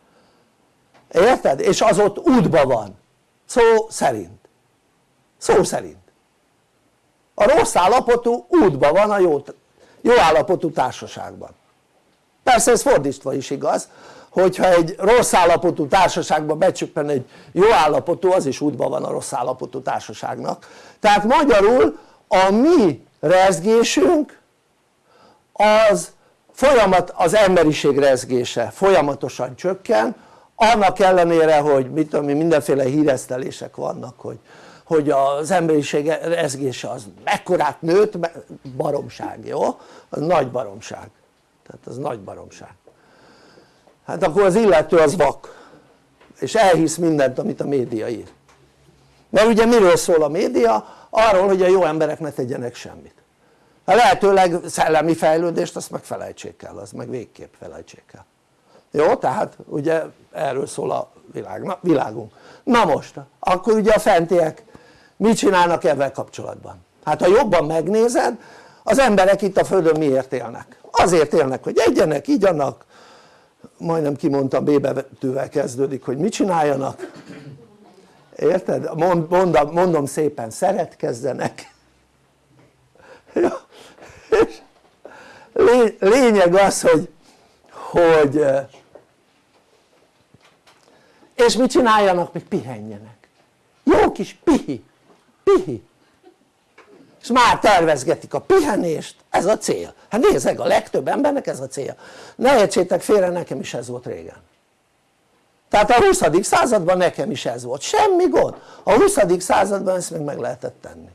C: Érted? és az ott útba van. Szó szerint. Szó szerint. A rossz állapotú útba van a jó, jó állapotú társaságban. Persze ez fordítva is igaz hogyha egy rossz állapotú társaságba becsöppen egy jó állapotú az is útban van a rossz állapotú társaságnak. Tehát magyarul a mi rezgésünk az folyamat az emberiség rezgése folyamatosan csökken annak ellenére hogy mit tudom mindenféle híresztelések vannak hogy, hogy az emberiség rezgése az mekkorát nőtt baromság jó? az nagy baromság. Tehát az nagy baromság hát akkor az illető az vak és elhisz mindent amit a média ír mert ugye miről szól a média? arról hogy a jó emberek ne tegyenek semmit a lehetőleg szellemi fejlődést azt meg felejtsék el, az meg végképp felejtsék el jó? tehát ugye erről szól a világ, na, világunk na most akkor ugye a fentiek mit csinálnak ebben kapcsolatban? hát ha jobban megnézed az emberek itt a földön miért élnek? azért élnek hogy egyenek, igyanak majdnem kimondtam B betűvel kezdődik hogy mit csináljanak? Érted? mondom, mondom szépen szeretkezzenek. Lényeg az hogy hogy és mit csináljanak? még pihenjenek. Jó kis pihi. Pihi. És már tervezgetik a pihenést, ez a cél hát nézzek a legtöbb embernek ez a cél ne értsétek félre nekem is ez volt régen tehát a 20. században nekem is ez volt, semmi gond a 20. században ezt még meg lehetett tenni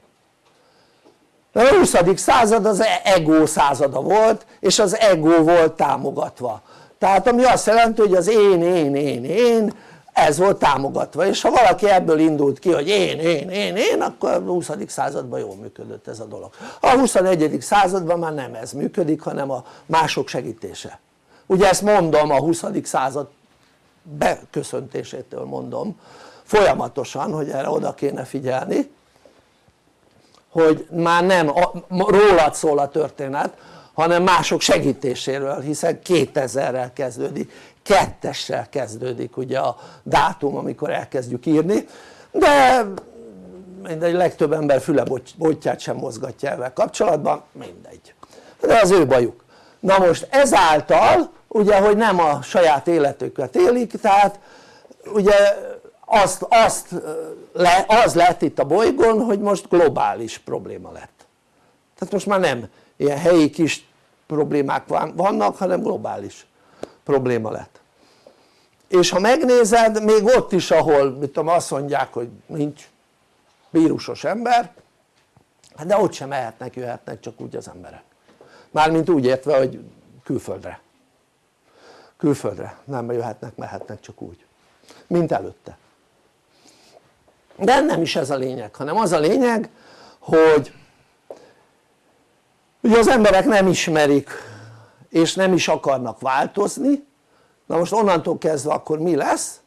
C: a 20. század az ego százada volt és az ego volt támogatva tehát ami azt jelenti hogy az én, én, én, én ez volt támogatva és ha valaki ebből indult ki hogy én, én, én, én akkor a 20. században jól működött ez a dolog a 21. században már nem ez működik hanem a mások segítése ugye ezt mondom a 20. század beköszöntésétől mondom folyamatosan hogy erre oda kéne figyelni hogy már nem rólad szól a történet hanem mások segítéséről hiszen 2000-rel kezdődik kettessel kezdődik ugye a dátum amikor elkezdjük írni de mindegy legtöbb ember füle botját sem mozgatja ezzel kapcsolatban mindegy. De az ő bajuk. Na most ezáltal ugye hogy nem a saját életüket élik tehát ugye azt, azt le, az lett itt a bolygón hogy most globális probléma lett. Tehát most már nem ilyen helyi kis problémák vannak hanem globális probléma lett és ha megnézed még ott is ahol mit tudom azt mondják hogy nincs vírusos ember hát de ott sem mehetnek jöhetnek csak úgy az emberek. Mármint úgy értve hogy külföldre. Külföldre. Nem jöhetnek mehetnek csak úgy. Mint előtte. De nem is ez a lényeg hanem az a lényeg hogy ugye az emberek nem ismerik és nem is akarnak változni na most onnantól kezdve akkor mi lesz?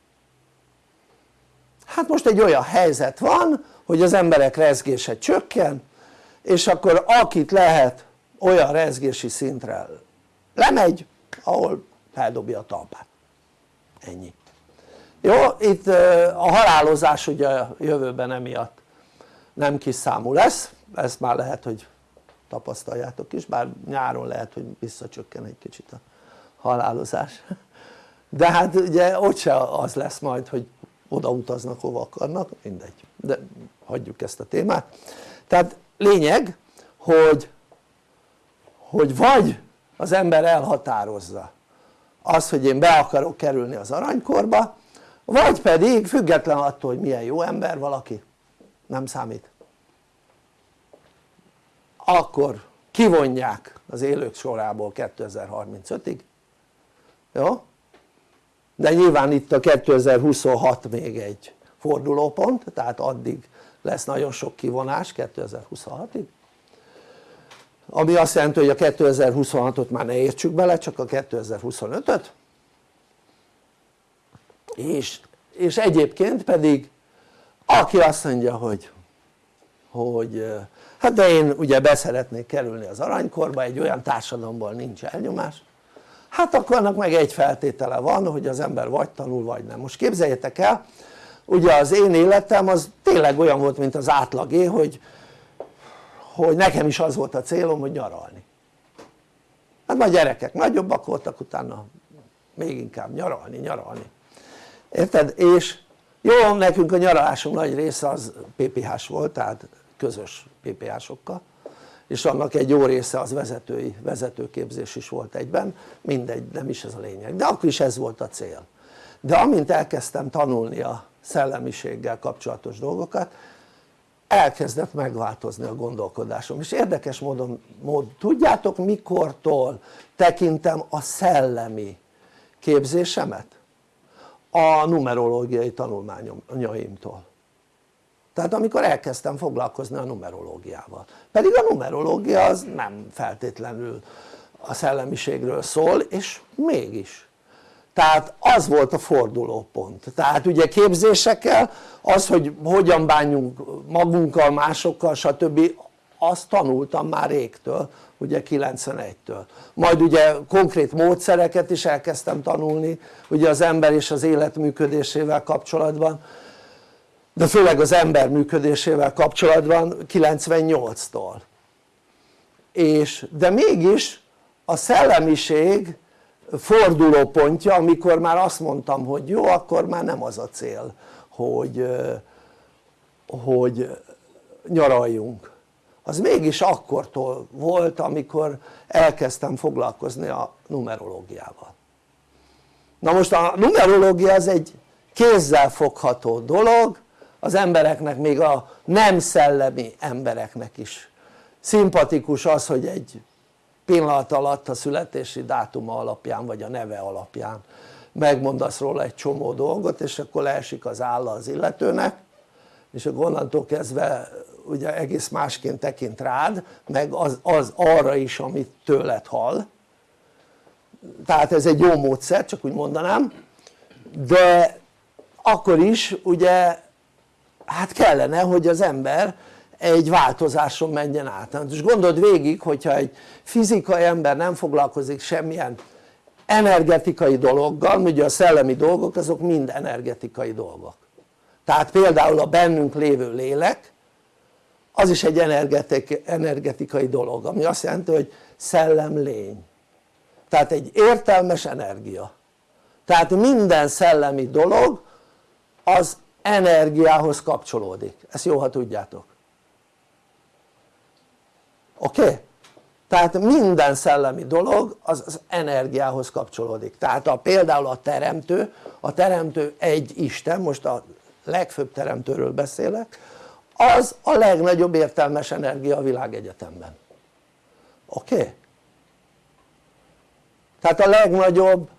C: hát most egy olyan helyzet van hogy az emberek rezgése csökken és akkor akit lehet olyan rezgési szintre lemegy ahol feldobja a talpát ennyi jó? itt a halálozás ugye a jövőben emiatt nem kis számú lesz ezt már lehet hogy tapasztaljátok is bár nyáron lehet hogy visszacsökken egy kicsit a halálozás de hát ugye ott se az lesz majd hogy oda utaznak hova akarnak mindegy. De hagyjuk ezt a témát. Tehát lényeg hogy hogy vagy az ember elhatározza az hogy én be akarok kerülni az aranykorba vagy pedig független attól hogy milyen jó ember valaki nem számít. Akkor kivonják az élők sorából 2035-ig jó? De nyilván itt a 2026 még egy fordulópont tehát addig lesz nagyon sok kivonás 2026-ig ami azt jelenti hogy a 2026-ot már ne értsük bele csak a 2025-öt és, és egyébként pedig aki azt mondja hogy hogy hát de én ugye beszeretnék kerülni az aranykorba egy olyan társadalomból nincs elnyomás hát akkor annak meg egy feltétele van hogy az ember vagy tanul vagy nem. Most képzeljétek el ugye az én életem az tényleg olyan volt mint az átlagé hogy hogy nekem is az volt a célom hogy nyaralni. Hát már gyerekek nagyobbak voltak utána még inkább nyaralni, nyaralni. Érted? és jó nekünk a nyaralásunk nagy része az PPH-s volt tehát közös PPH-sokkal és annak egy jó része az vezetői, vezetőképzés is volt egyben, mindegy, nem is ez a lényeg, de akkor is ez volt a cél. De amint elkezdtem tanulni a szellemiséggel kapcsolatos dolgokat elkezdett megváltozni a gondolkodásom. És érdekes módon, mód, tudjátok mikortól tekintem a szellemi képzésemet? a numerológiai tanulmányaimtól tehát amikor elkezdtem foglalkozni a numerológiával. Pedig a numerológia az nem feltétlenül a szellemiségről szól és mégis. Tehát az volt a fordulópont. Tehát ugye képzésekkel az hogy hogyan bánjunk magunkkal, másokkal stb. Azt tanultam már régtől ugye 91-től majd ugye konkrét módszereket is elkezdtem tanulni ugye az ember és az élet működésével kapcsolatban de főleg az ember működésével kapcsolatban 98-tól és de mégis a szellemiség fordulópontja amikor már azt mondtam hogy jó akkor már nem az a cél hogy, hogy nyaraljunk. Az mégis akkortól volt amikor elkezdtem foglalkozni a numerológiával. Na most a numerológia az egy kézzel fogható dolog az embereknek még a nem szellemi embereknek is. Szimpatikus az hogy egy pillanat alatt a születési dátuma alapján vagy a neve alapján megmondasz róla egy csomó dolgot és akkor leesik az álla az illetőnek és akkor onnantól kezdve ugye egész másként tekint rád meg az, az arra is amit tőled hall. Tehát ez egy jó módszer csak úgy mondanám. De akkor is ugye hát kellene hogy az ember egy változáson menjen át. És gondold végig hogyha egy fizikai ember nem foglalkozik semmilyen energetikai dologgal, ugye a szellemi dolgok azok mind energetikai dolgok. Tehát például a bennünk lévő lélek az is egy energetik, energetikai dolog ami azt jelenti hogy szellem lény. Tehát egy értelmes energia. Tehát minden szellemi dolog az energiához kapcsolódik, ezt jó ha tudjátok oké? Okay? tehát minden szellemi dolog az, az energiához kapcsolódik tehát a, például a teremtő, a teremtő egy Isten, most a legfőbb teremtőről beszélek az a legnagyobb értelmes energia a világegyetemben oké? Okay? tehát a legnagyobb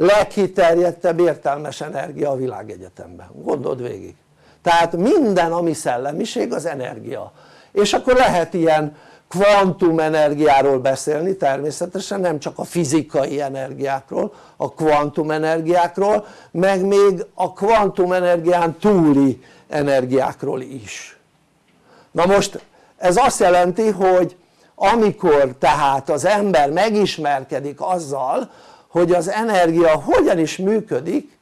C: leghiterjedtebb értelmes energia a világegyetemben, gondold végig. Tehát minden ami szellemiség az energia. És akkor lehet ilyen kvantumenergiáról beszélni természetesen nem csak a fizikai energiákról a kvantumenergiákról meg még a kvantumenergián túli energiákról is. Na most ez azt jelenti hogy amikor tehát az ember megismerkedik azzal hogy az energia hogyan is működik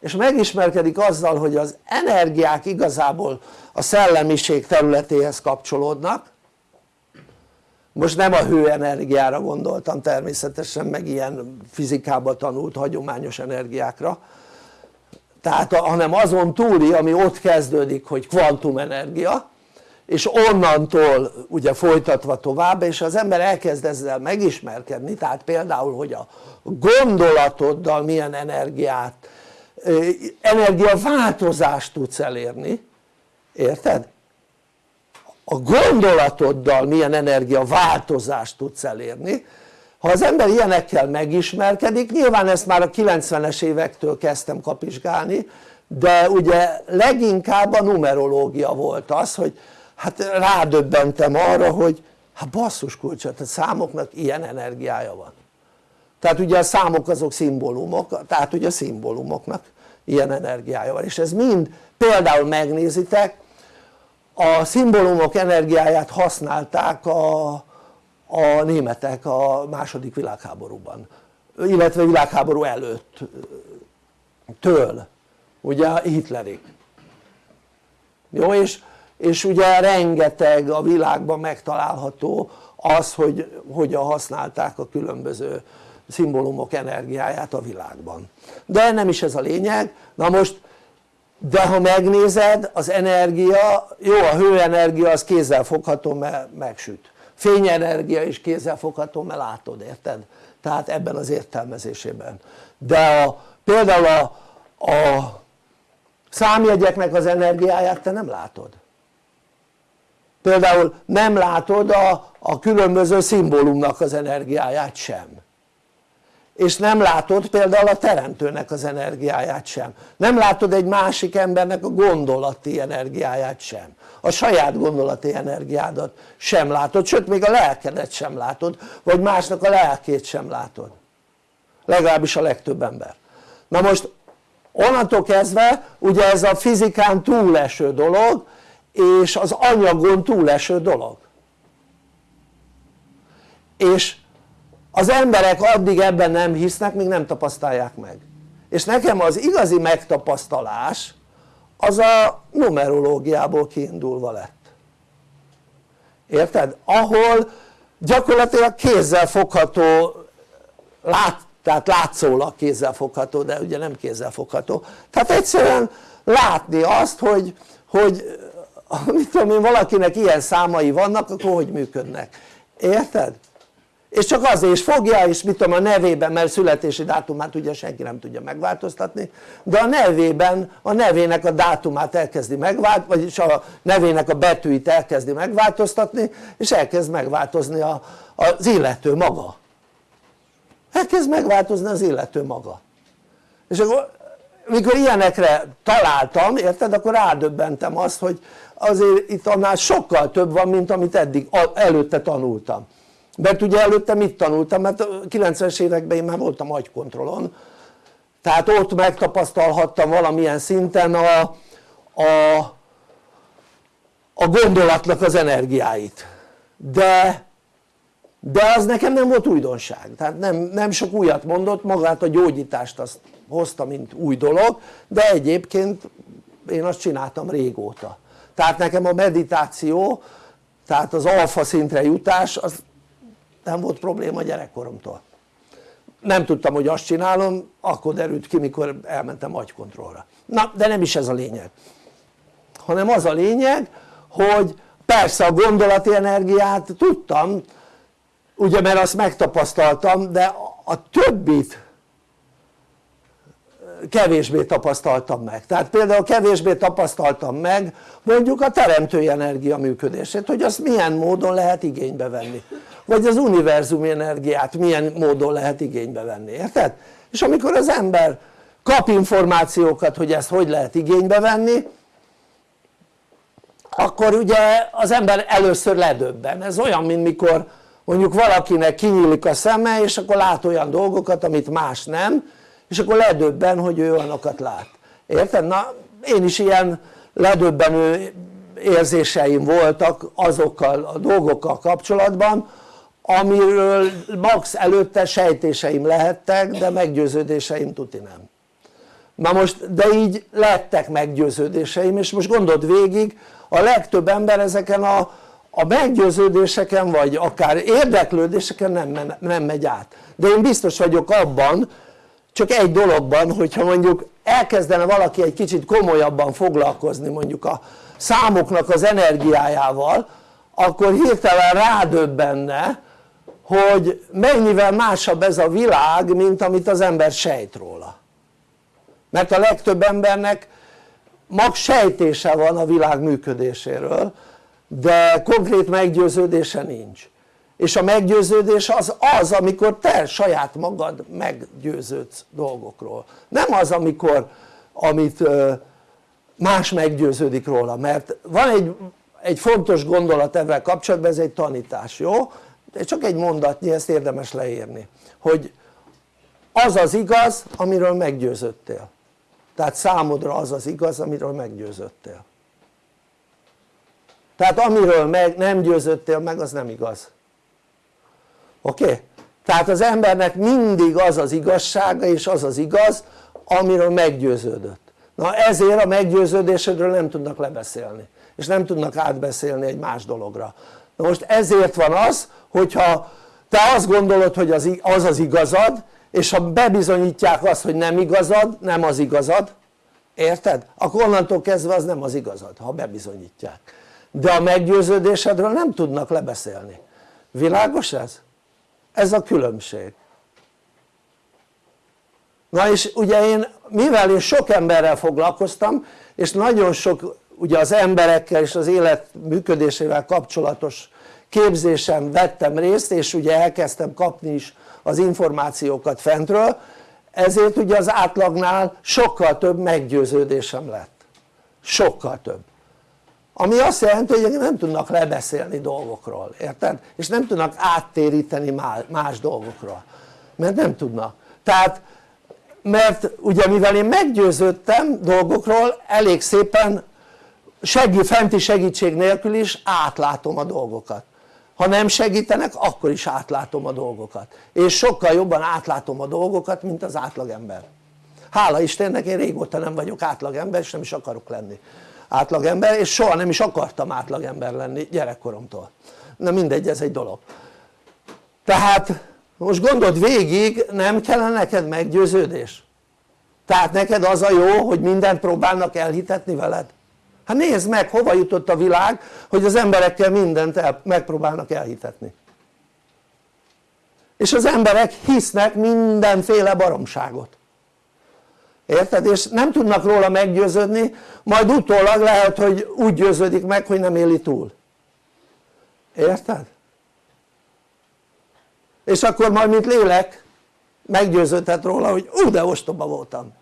C: és megismerkedik azzal hogy az energiák igazából a szellemiség területéhez kapcsolódnak. Most nem a hőenergiára gondoltam természetesen meg ilyen fizikában tanult hagyományos energiákra. Tehát hanem azon túli ami ott kezdődik hogy kvantumenergia és onnantól ugye folytatva tovább és az ember elkezd ezzel megismerkedni tehát például hogy a gondolatoddal milyen energiát energiaváltozást tudsz elérni érted? a gondolatoddal milyen energiaváltozást tudsz elérni ha az ember ilyenekkel megismerkedik nyilván ezt már a 90-es évektől kezdtem kapizsgálni de ugye leginkább a numerológia volt az hogy hát rádöbbentem arra hogy hát basszus kulcsot, a számoknak ilyen energiája van. Tehát ugye a számok azok szimbólumok, tehát ugye a szimbólumoknak ilyen energiája van. És ez mind például megnézitek a szimbólumok energiáját használták a, a németek a második világháborúban illetve világháború előtt től ugye Hitlerig. Jó és és ugye rengeteg a világban megtalálható az hogy hogyan használták a különböző szimbólumok energiáját a világban. De nem is ez a lényeg, na most de ha megnézed az energia, jó a hőenergia az kézzel fogható mert megsüt. Fényenergia is kézzel fogható mert látod érted? tehát ebben az értelmezésében. De a, például a, a számjegyeknek az energiáját te nem látod például nem látod a, a különböző szimbólumnak az energiáját sem. És nem látod például a teremtőnek az energiáját sem. Nem látod egy másik embernek a gondolati energiáját sem. A saját gondolati energiádat sem látod, sőt még a lelkedet sem látod vagy másnak a lelkét sem látod. Legalábbis a legtöbb ember. Na most onnantól kezdve ugye ez a fizikán túleső dolog és az anyagon túleső dolog. És az emberek addig ebben nem hisznek míg nem tapasztalják meg. És nekem az igazi megtapasztalás az a numerológiából kiindulva lett. Érted? ahol gyakorlatilag kézzel fogható lát, tehát látszólag kézzel fogható de ugye nem kézzel fogható. Tehát egyszerűen látni azt hogy, hogy mit tudom én valakinek ilyen számai vannak akkor hogy működnek? Érted? és csak azért is fogja és mit tudom a nevében mert születési dátumát ugye senki nem tudja megváltoztatni de a nevében a nevének a dátumát elkezdi megváltoztatni vagyis a nevének a betűit elkezdi megváltoztatni és elkezd megváltozni a, az illető maga. Elkezd megváltozni az illető maga. És akkor mikor ilyenekre találtam érted akkor rádöbbentem azt hogy azért itt annál sokkal több van mint amit eddig előtte tanultam. Mert ugye előtte mit tanultam? mert 90-es években én már voltam agykontrollon. Tehát ott megtapasztalhattam valamilyen szinten a, a, a gondolatnak az energiáit. De de az nekem nem volt újdonság. Tehát nem, nem sok újat mondott magát a gyógyítást azt hozta mint új dolog de egyébként én azt csináltam régóta tehát nekem a meditáció tehát az alfa szintre jutás az nem volt probléma gyerekkoromtól. Nem tudtam hogy azt csinálom akkor derült ki mikor elmentem agykontrollra. Na de nem is ez a lényeg. Hanem az a lényeg hogy persze a gondolati energiát tudtam ugye mert azt megtapasztaltam de a többit kevésbé tapasztaltam meg. Tehát például kevésbé tapasztaltam meg mondjuk a teremtői energia működését hogy azt milyen módon lehet igénybe venni. Vagy az univerzumi energiát milyen módon lehet igénybe venni, érted? és amikor az ember kap információkat hogy ezt hogy lehet igénybe venni akkor ugye az ember először ledöbben, ez olyan mint mikor mondjuk valakinek kinyílik a szeme és akkor lát olyan dolgokat amit más nem és akkor ledöbben hogy ő olyanokat lát, érted? na én is ilyen ledöbbenő érzéseim voltak azokkal a dolgokkal kapcsolatban amiről max előtte sejtéseim lehettek de meggyőződéseim tuti nem. Na most de így lettek meggyőződéseim és most gondold végig a legtöbb ember ezeken a, a meggyőződéseken vagy akár érdeklődéseken nem, nem megy át. De én biztos vagyok abban csak egy dologban hogyha mondjuk elkezdene valaki egy kicsit komolyabban foglalkozni mondjuk a számoknak az energiájával akkor hirtelen rádöbbenne hogy mennyivel másabb ez a világ mint amit az ember sejt róla. Mert a legtöbb embernek mag sejtése van a világ működéséről de konkrét meggyőződése nincs és a meggyőződés az az amikor te saját magad meggyőződsz dolgokról. Nem az amikor amit más meggyőződik róla. Mert van egy, egy fontos gondolat ebben kapcsolatban ez egy tanítás jó? de csak egy mondatnyi ezt érdemes leírni. Hogy az az igaz amiről meggyőzöttél tehát számodra az az igaz amiről meggyőzöttél tehát amiről meg nem győzöttél meg az nem igaz oké? Tehát az embernek mindig az az igazsága és az az igaz amiről meggyőződött na ezért a meggyőződésedről nem tudnak lebeszélni és nem tudnak átbeszélni egy más dologra na most ezért van az hogyha te azt gondolod hogy az az, az igazad és ha bebizonyítják azt hogy nem igazad, nem az igazad érted? akkor onnantól kezdve az nem az igazad ha bebizonyítják de a meggyőződésedről nem tudnak lebeszélni világos ez? Ez a különbség. Na és ugye én mivel én sok emberrel foglalkoztam és nagyon sok ugye az emberekkel és az élet működésével kapcsolatos képzésen vettem részt és ugye elkezdtem kapni is az információkat fentről ezért ugye az átlagnál sokkal több meggyőződésem lett. Sokkal több ami azt jelenti hogy nem tudnak lebeszélni dolgokról, érted? és nem tudnak áttéríteni más dolgokról. Mert nem tudnak. Tehát mert ugye mivel én meggyőződtem dolgokról elég szépen segí, fenti segítség nélkül is átlátom a dolgokat. Ha nem segítenek akkor is átlátom a dolgokat. És sokkal jobban átlátom a dolgokat mint az átlagember. Hála Istennek én régóta nem vagyok átlagember és nem is akarok lenni átlagember és soha nem is akartam átlagember lenni gyerekkoromtól na mindegy ez egy dolog tehát most gondold végig nem kellene neked meggyőződés? tehát neked az a jó hogy mindent próbálnak elhitetni veled? hát nézd meg hova jutott a világ hogy az emberekkel mindent el, megpróbálnak elhitetni és az emberek hisznek mindenféle baromságot érted? és nem tudnak róla meggyőződni majd utólag lehet hogy úgy győződik meg hogy nem éli túl érted? és akkor majd mint lélek meggyőződhet róla hogy ú de ostoba voltam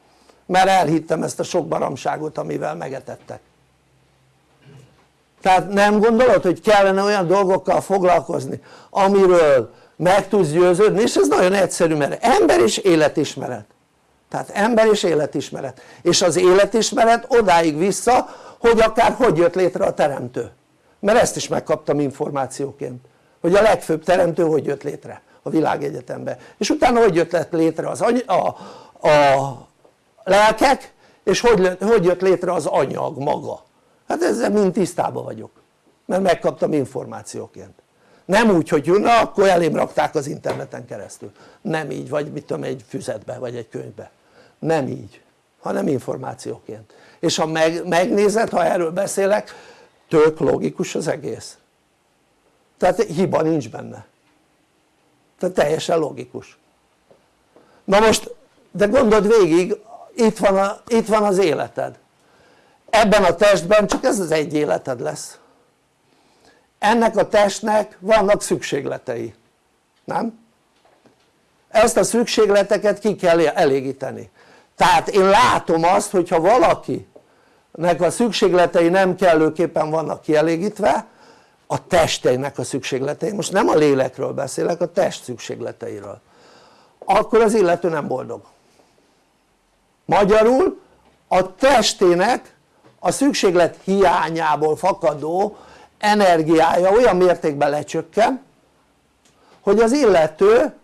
C: mert elhittem ezt a sok baromságot amivel megetettek tehát nem gondolod hogy kellene olyan dolgokkal foglalkozni amiről meg tudsz győződni és ez nagyon egyszerű mert ember és életismeret tehát ember és életismeret. És az életismeret odáig vissza hogy akár hogy jött létre a teremtő. Mert ezt is megkaptam információként hogy a legfőbb teremtő hogy jött létre a világegyetemben és utána hogy jött létre az any a, a lelkek és hogy, hogy jött létre az anyag maga. Hát ezzel mind tisztában vagyok mert megkaptam információként. Nem úgy hogy na akkor elém rakták az interneten keresztül. Nem így vagy mit tudom egy füzetbe vagy egy könyvbe nem így hanem információként. És ha meg, megnézed ha erről beszélek tök logikus az egész. Tehát hiba nincs benne. Tehát teljesen logikus. Na most de gondold végig itt van, a, itt van az életed. Ebben a testben csak ez az egy életed lesz. Ennek a testnek vannak szükségletei nem? ezt a szükségleteket ki kell elégíteni tehát én látom azt hogyha valakinek a szükségletei nem kellőképpen vannak kielégítve a testeinek a szükségletei, most nem a lélekről beszélek, a test szükségleteiről. Akkor az illető nem boldog. Magyarul a testének a szükséglet hiányából fakadó energiája olyan mértékben lecsökken hogy az illető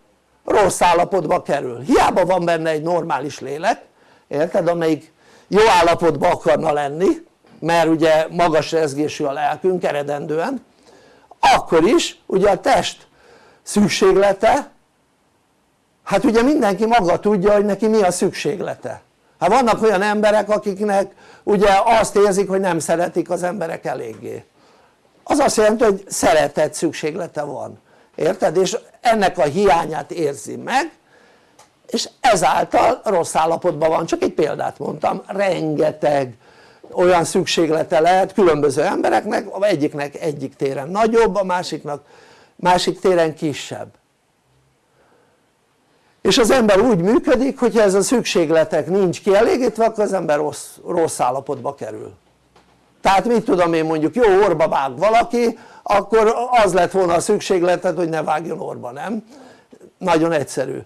C: rossz állapotba kerül, hiába van benne egy normális lélek érted? amelyik jó állapotban akarna lenni mert ugye magas rezgésű a lelkünk eredendően akkor is ugye a test szükséglete hát ugye mindenki maga tudja hogy neki mi a szükséglete. Hát vannak olyan emberek akiknek ugye azt érzik hogy nem szeretik az emberek eléggé. Az azt jelenti hogy szeretet szükséglete van érted? és ennek a hiányát érzi meg és ezáltal rossz állapotban van, csak egy példát mondtam, rengeteg olyan szükséglete lehet különböző embereknek, egyiknek egyik téren nagyobb, a másiknak másik téren kisebb. És az ember úgy működik hogyha ez a szükségletek nincs kielégítve akkor az ember rossz, rossz állapotba kerül tehát mit tudom én mondjuk jó orba vág valaki akkor az lett volna a szükségleted hogy ne vágjon orba nem? nagyon egyszerű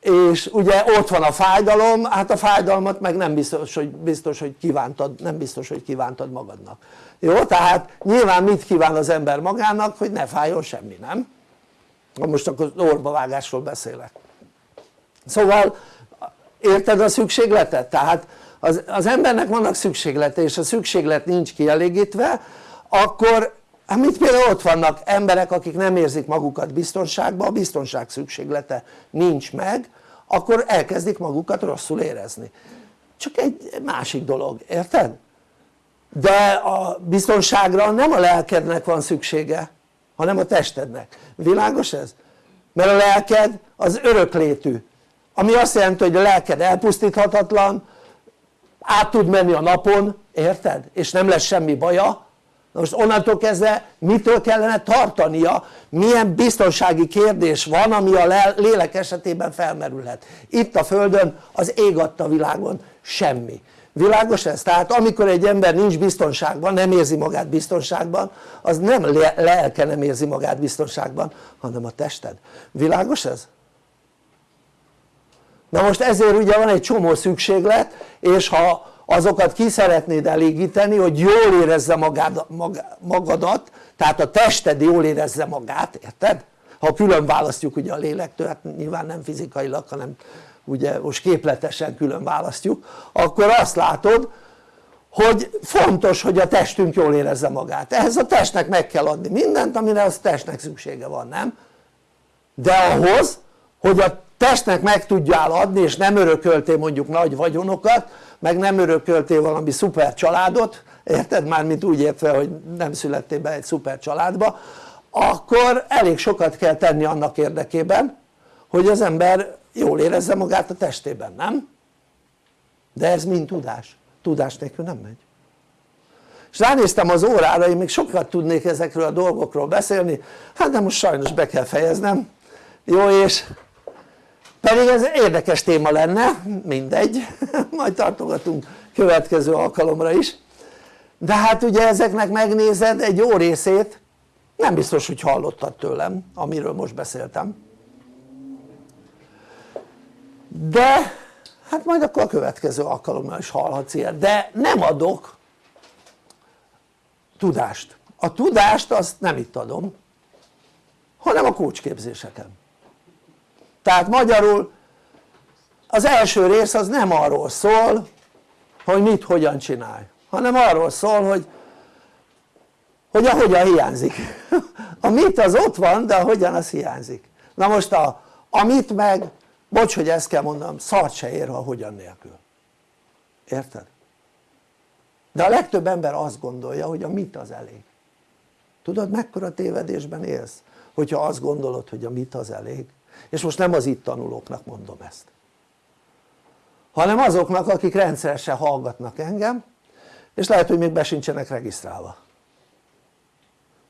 C: és ugye ott van a fájdalom, hát a fájdalmat meg nem biztos hogy, biztos, hogy kívántad, nem biztos hogy kívántad magadnak jó? tehát nyilván mit kíván az ember magának hogy ne fájjon semmi nem? most akkor orbavágásról beszélek szóval érted a szükségletet? tehát az, az embernek vannak szükséglete és a szükséglet nincs kielégítve akkor hát mit például ott vannak emberek akik nem érzik magukat biztonságban, a biztonság szükséglete nincs meg akkor elkezdik magukat rosszul érezni csak egy másik dolog, érted? de a biztonságra nem a lelkednek van szüksége hanem a testednek, világos ez? mert a lelked az öröklétű ami azt jelenti hogy a lelked elpusztíthatatlan át tud menni a napon, érted? és nem lesz semmi baja na most onnantól kezdve mitől kellene tartania milyen biztonsági kérdés van ami a lélek esetében felmerülhet itt a földön az ég adta világon semmi világos ez? tehát amikor egy ember nincs biztonságban nem érzi magát biztonságban az nem lelke nem érzi magát biztonságban hanem a tested világos ez? Na most ezért ugye van egy csomó szükséglet és ha azokat ki szeretnéd elégíteni hogy jól érezze magad, magadat tehát a tested jól érezze magát, érted? ha külön választjuk ugye a lélektől, hát nyilván nem fizikailag hanem ugye most képletesen külön választjuk akkor azt látod hogy fontos hogy a testünk jól érezze magát ehhez a testnek meg kell adni mindent amire az testnek szüksége van nem? de ahhoz hogy a testnek meg tudjál adni és nem örököltél mondjuk nagy vagyonokat meg nem örököltél valami szuper családot érted? mármint úgy értve hogy nem születtél be egy szuper családba akkor elég sokat kell tenni annak érdekében hogy az ember jól érezze magát a testében, nem? de ez mind tudás, tudás nélkül nem megy és ránéztem az órára, én még sokat tudnék ezekről a dolgokról beszélni hát de most sajnos be kell fejeznem jó és pedig ez érdekes téma lenne, mindegy, majd tartogatunk következő alkalomra is. De hát ugye ezeknek megnézed egy jó részét. Nem biztos hogy hallottad tőlem amiről most beszéltem. De hát majd akkor a következő alkalommal is hallhatsz ilyet. De nem adok tudást. A tudást azt nem itt adom hanem a kócsképzéseken tehát magyarul az első rész az nem arról szól hogy mit hogyan csinálj hanem arról szól hogy hogy a hogyan hiányzik. A mit az ott van de a hogyan az hiányzik. Na most a, a mit meg bocs hogy ezt kell mondanom szart se ér a hogyan nélkül. Érted? de a legtöbb ember azt gondolja hogy a mit az elég. Tudod mekkora tévedésben élsz hogyha azt gondolod hogy a mit az elég és most nem az itt tanulóknak mondom ezt hanem azoknak akik rendszeresen hallgatnak engem és lehet hogy még be sincsenek regisztrálva.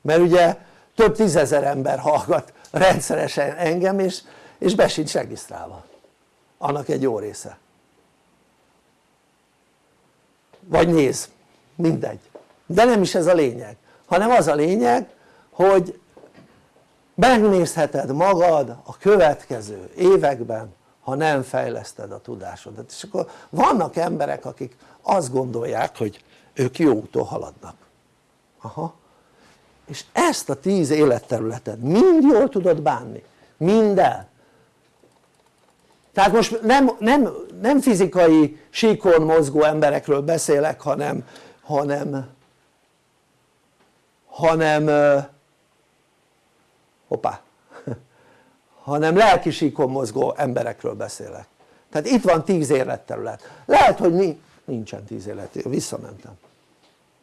C: Mert ugye több tízezer ember hallgat rendszeresen engem és, és be sincs regisztrálva. Annak egy jó része. Vagy néz, mindegy. De nem is ez a lényeg hanem az a lényeg hogy megnézheted magad a következő években ha nem fejleszted a tudásodat. És akkor vannak emberek akik azt gondolják hogy ők jó úton haladnak. Aha. És ezt a tíz életterületet mind jól tudod bánni, minden. Tehát most nem, nem, nem fizikai síkon mozgó emberekről beszélek hanem hanem hanem hoppá. Hanem lelki síkon mozgó emberekről beszélek. Tehát itt van tíz életterület. Lehet hogy mi, nincsen tíz életterület, visszamentem.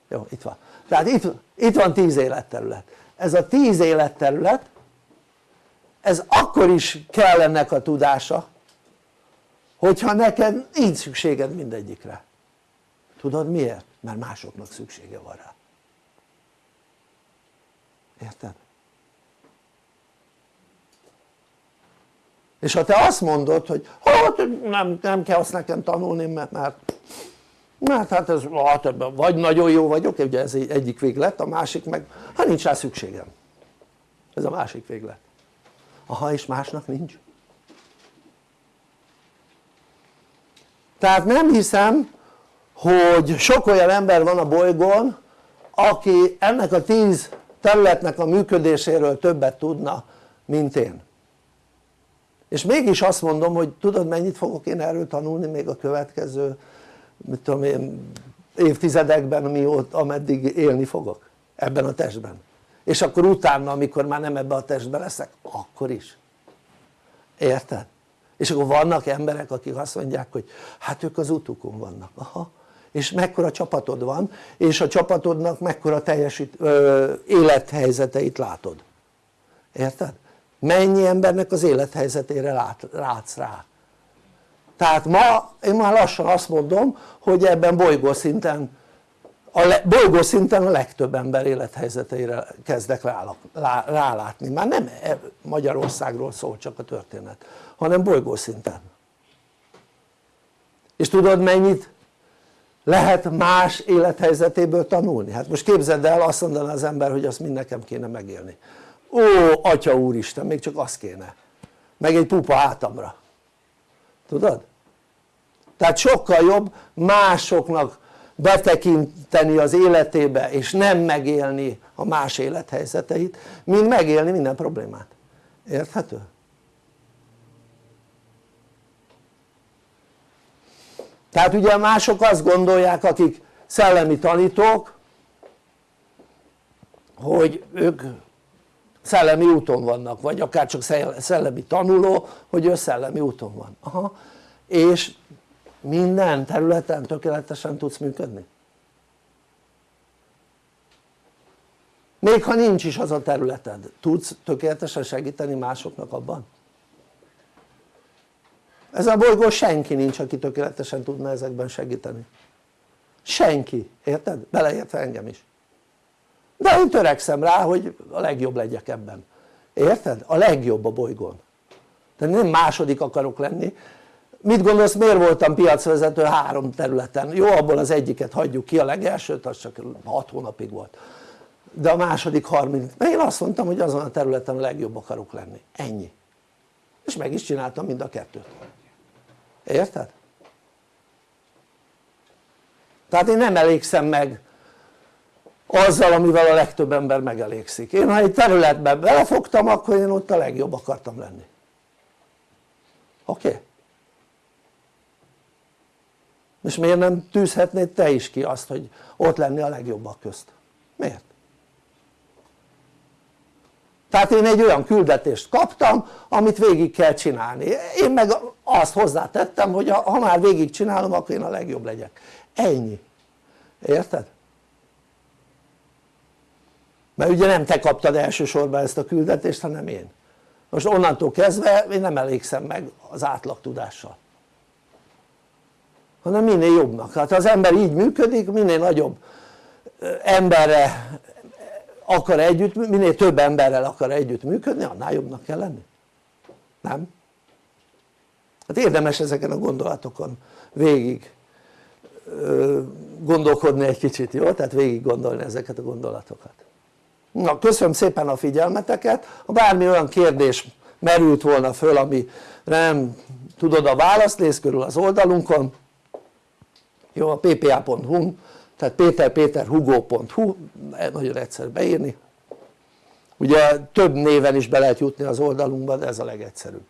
C: Jó itt van. Tehát itt, itt van tíz életterület. Ez a tíz életterület ez akkor is kell ennek a tudása hogyha neked nincs szükséged mindegyikre. Tudod miért? mert másoknak szüksége van rá. Érted? És ha te azt mondod hogy hát nem, nem kell azt nekem tanulni mert, mert mert hát ez hát vagy nagyon jó vagyok ugye ez egyik véglet a másik meg hát nincs rá szükségem. Ez a másik véglet. Aha és másnak nincs. Tehát nem hiszem hogy sok olyan ember van a bolygón aki ennek a tíz területnek a működéséről többet tudna mint én és mégis azt mondom hogy tudod mennyit fogok én erről tanulni még a következő mit tudom én évtizedekben mióta ameddig élni fogok ebben a testben. És akkor utána amikor már nem ebbe a testbe leszek akkor is. Érted? és akkor vannak emberek akik azt mondják hogy hát ők az utukon vannak, aha. És mekkora csapatod van és a csapatodnak mekkora teljesít, ö, élethelyzeteit látod. Érted? Mennyi embernek az élethelyzetére lát, látsz rá? Tehát ma én már lassan azt mondom hogy ebben bolygószinten a le, bolygószinten a legtöbb ember élethelyzeteire kezdek rálátni. Már nem e, Magyarországról szól csak a történet hanem bolygószinten és tudod mennyit lehet más élethelyzetéből tanulni? hát most képzeld el azt mondaná az ember hogy azt mind nekem kéne megélni ó atya úristen még csak az kéne meg egy pupa átamra tudod? tehát sokkal jobb másoknak betekinteni az életébe és nem megélni a más élethelyzeteit mint megélni minden problémát, érthető? tehát ugye mások azt gondolják akik szellemi tanítók hogy ők szellemi úton vannak vagy akár csak szellemi tanuló hogy ő szellemi úton van Aha. és minden területen tökéletesen tudsz működni még ha nincs is az a területed tudsz tökéletesen segíteni másoknak abban? ez a bolygó senki nincs aki tökéletesen tudna ezekben segíteni senki, érted? beleértve engem is de én törekszem rá hogy a legjobb legyek ebben. Érted? a legjobb a bolygón. De nem második akarok lenni. Mit gondolsz miért voltam piacvezető három területen? jó abból az egyiket hagyjuk ki a legelsőt az csak 6 hónapig volt. De a második 30 mert én azt mondtam hogy azon a területen a legjobb akarok lenni, ennyi. És meg is csináltam mind a kettőt. Érted? tehát én nem elégszem meg azzal amivel a legtöbb ember megelégszik én ha egy területben belefogtam akkor én ott a legjobb akartam lenni oké? Okay? és miért nem tűzhetnéd te is ki azt hogy ott lenni a legjobbak közt? miért? tehát én egy olyan küldetést kaptam amit végig kell csinálni én meg azt hozzátettem hogy ha már végig csinálom akkor én a legjobb legyek ennyi érted? Mert ugye nem te kaptad elsősorban ezt a küldetést hanem én. Most onnantól kezdve én nem elégszem meg az átlag tudással. Hanem minél jobbnak, hát az ember így működik minél nagyobb emberre akar együtt, minél több emberrel akar együtt működni annál jobbnak kell lenni. Nem? hát érdemes ezeken a gondolatokon végig gondolkodni egy kicsit, jó? tehát végig gondolni ezeket a gondolatokat na köszönöm szépen a figyelmeteket. Ha bármi olyan kérdés merült volna föl ami nem tudod a választ nézz körül az oldalunkon. Jó a ppa.hu tehát péterpéterhugo.hu nagyon egyszerű beírni. Ugye több néven is be lehet jutni az oldalunkba de ez a legegyszerűbb.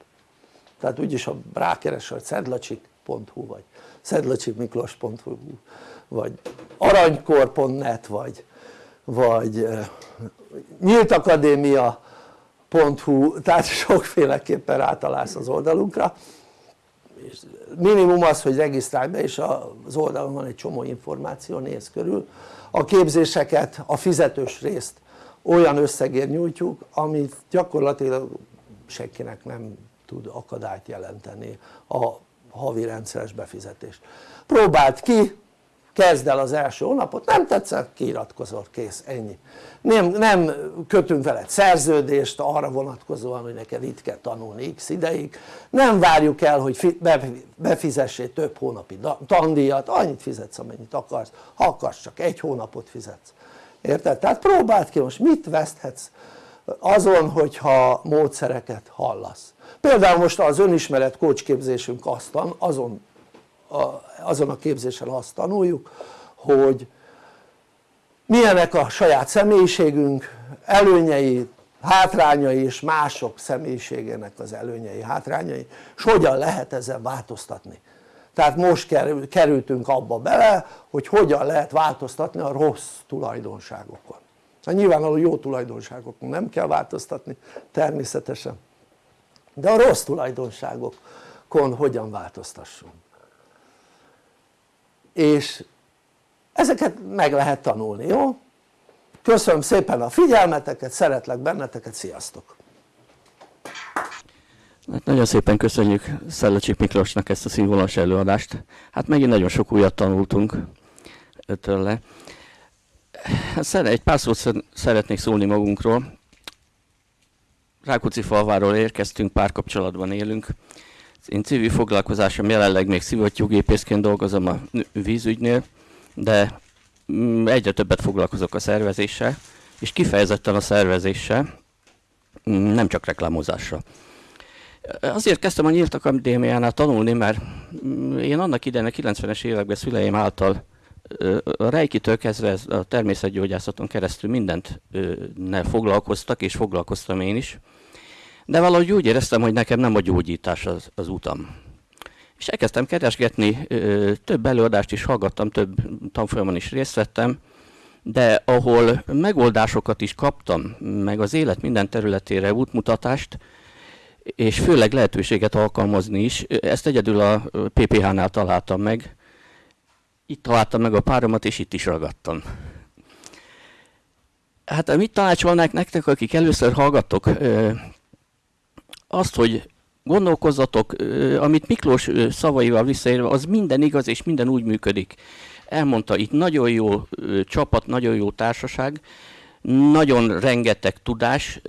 C: Tehát úgyis ha rákeresel hogy szedlacsik.hu vagy szedlacsikmiklós.hu vagy aranykor.net vagy, vagy nyíltakadémia.hu tehát sokféleképpen rátalálsz az oldalunkra. És minimum az hogy regisztrálj be és az oldalon van egy csomó információ, néz körül. A képzéseket, a fizetős részt olyan összegért nyújtjuk amit gyakorlatilag senkinek nem tud akadályt jelenteni a havi rendszeres befizetés próbáld ki kezd el az első hónapot, nem tetszett, kiiratkozol, kész, ennyi. Nem, nem kötünk veled szerződést arra vonatkozóan hogy neked itt kell tanulni x ideig. Nem várjuk el hogy befizessél több hónapi tandíjat, annyit fizetsz amennyit akarsz, ha akarsz csak egy hónapot fizetsz. Érted? tehát próbáld ki most mit veszthetsz azon hogyha módszereket hallasz? Például most az önismeret kócsképzésünk azon azon a képzésen azt tanuljuk hogy milyenek a saját személyiségünk előnyei, hátrányai és mások személyiségének az előnyei, hátrányai. És hogyan lehet ezzel változtatni? Tehát most kerültünk abba bele hogy hogyan lehet változtatni a rossz tulajdonságokon. Hát nyilvánvaló jó tulajdonságokon nem kell változtatni természetesen. De a rossz tulajdonságokon hogyan változtassunk és ezeket meg lehet tanulni, jó? köszönöm szépen a figyelmeteket, szeretlek benneteket, sziasztok!
B: Hát nagyon szépen köszönjük Szellacsik Miklósnak ezt a színvonalas előadást. Hát megint nagyon sok újat tanultunk tőle. Hát egy pár szót szeretnék szólni magunkról. Rákóczi falváról érkeztünk, párkapcsolatban élünk. Én civil foglalkozásom jelenleg még szivattyúgépészként dolgozom a vízügynél, de mm, egyre többet foglalkozok a szervezéssel, és kifejezetten a szervezéssel, mm, nem csak reklámozással. Azért kezdtem a Nyílt Akadémiánál tanulni, mert mm, én annak idején a 90-es években szüleim által a Reikitől kezdve a természetgyógyászaton keresztül mindent ne foglalkoztak, és foglalkoztam én is. De valahogy úgy éreztem, hogy nekem nem a gyógyítás az, az utam. És elkezdtem keresgetni, több előadást is hallgattam, több tanfolyamon is részt vettem, de ahol megoldásokat is kaptam, meg az élet minden területére útmutatást, és főleg lehetőséget alkalmazni is, ezt egyedül a PPH-nál találtam meg. Itt találtam meg a páromat, és itt is ragadtam. Hát mit tanácsolnák nektek, akik először hallgattok? Azt, hogy gondolkozzatok, amit Miklós szavaival visszaérve, az minden igaz, és minden úgy működik. Elmondta, itt nagyon jó csapat, nagyon jó társaság, nagyon rengeteg tudás,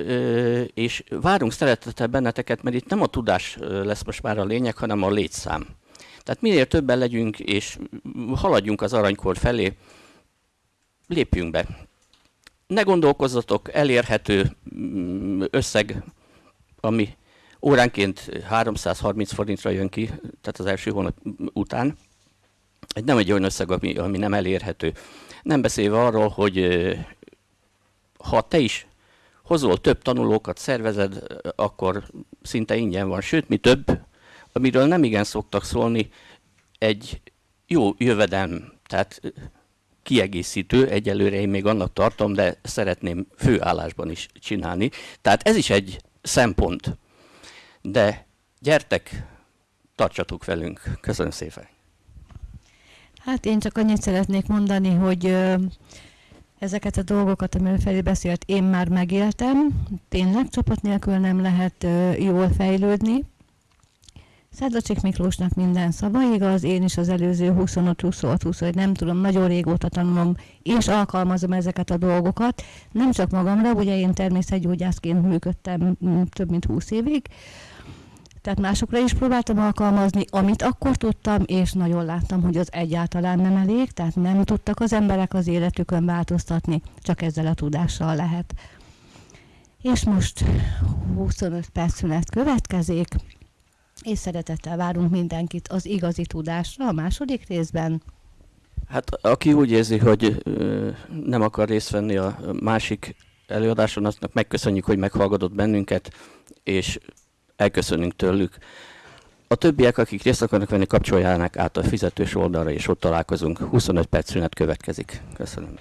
B: és várunk szeretettel benneteket, mert itt nem a tudás lesz most már a lényeg, hanem a létszám. Tehát minél többen legyünk, és haladjunk az aranykor felé, lépjünk be. Ne gondolkozzatok, elérhető mm, összeg, ami óránként 330 forintra jön ki, tehát az első hónap után. Egy nem egy olyan összeg, ami, ami nem elérhető. Nem beszélve arról, hogy ha te is hozol több tanulókat, szervezed, akkor szinte ingyen van. Sőt, mi több, amiről nem igen szoktak szólni, egy jó jövedelm, tehát kiegészítő, egyelőre én még annak tartom, de szeretném főállásban is csinálni. Tehát ez is egy szempont. De gyertek, tartsatok velünk. Köszönöm szépen.
A: Hát én csak annyit szeretnék mondani, hogy ezeket a dolgokat, amiről Feri beszélt, én már megéltem. Tényleg csapat nélkül nem lehet jól fejlődni. Szedlacsik Miklósnak minden szava igaz, én is az előző 25-26-20, nem tudom, nagyon régóta tanulom és alkalmazom ezeket a dolgokat. Nem csak magamra, ugye én természetgyógyászként működtem több mint 20 évig, tehát másokra is próbáltam alkalmazni, amit akkor tudtam, és nagyon láttam, hogy az egyáltalán nem elég, tehát nem tudtak az emberek az életükön változtatni, csak ezzel a tudással lehet. És most 25 perc szünet következik, és szeretettel várunk mindenkit az igazi tudásra a második részben.
B: Hát aki úgy érzi, hogy ö, nem akar részt venni a másik előadáson, aztnak megköszönjük, hogy meghallgatott bennünket, és elköszönünk tőlük. A többiek, akik részt akarnak venni, kapcsoljának át a fizetős oldalra, és ott találkozunk. 25 perc szünet következik. Köszönöm.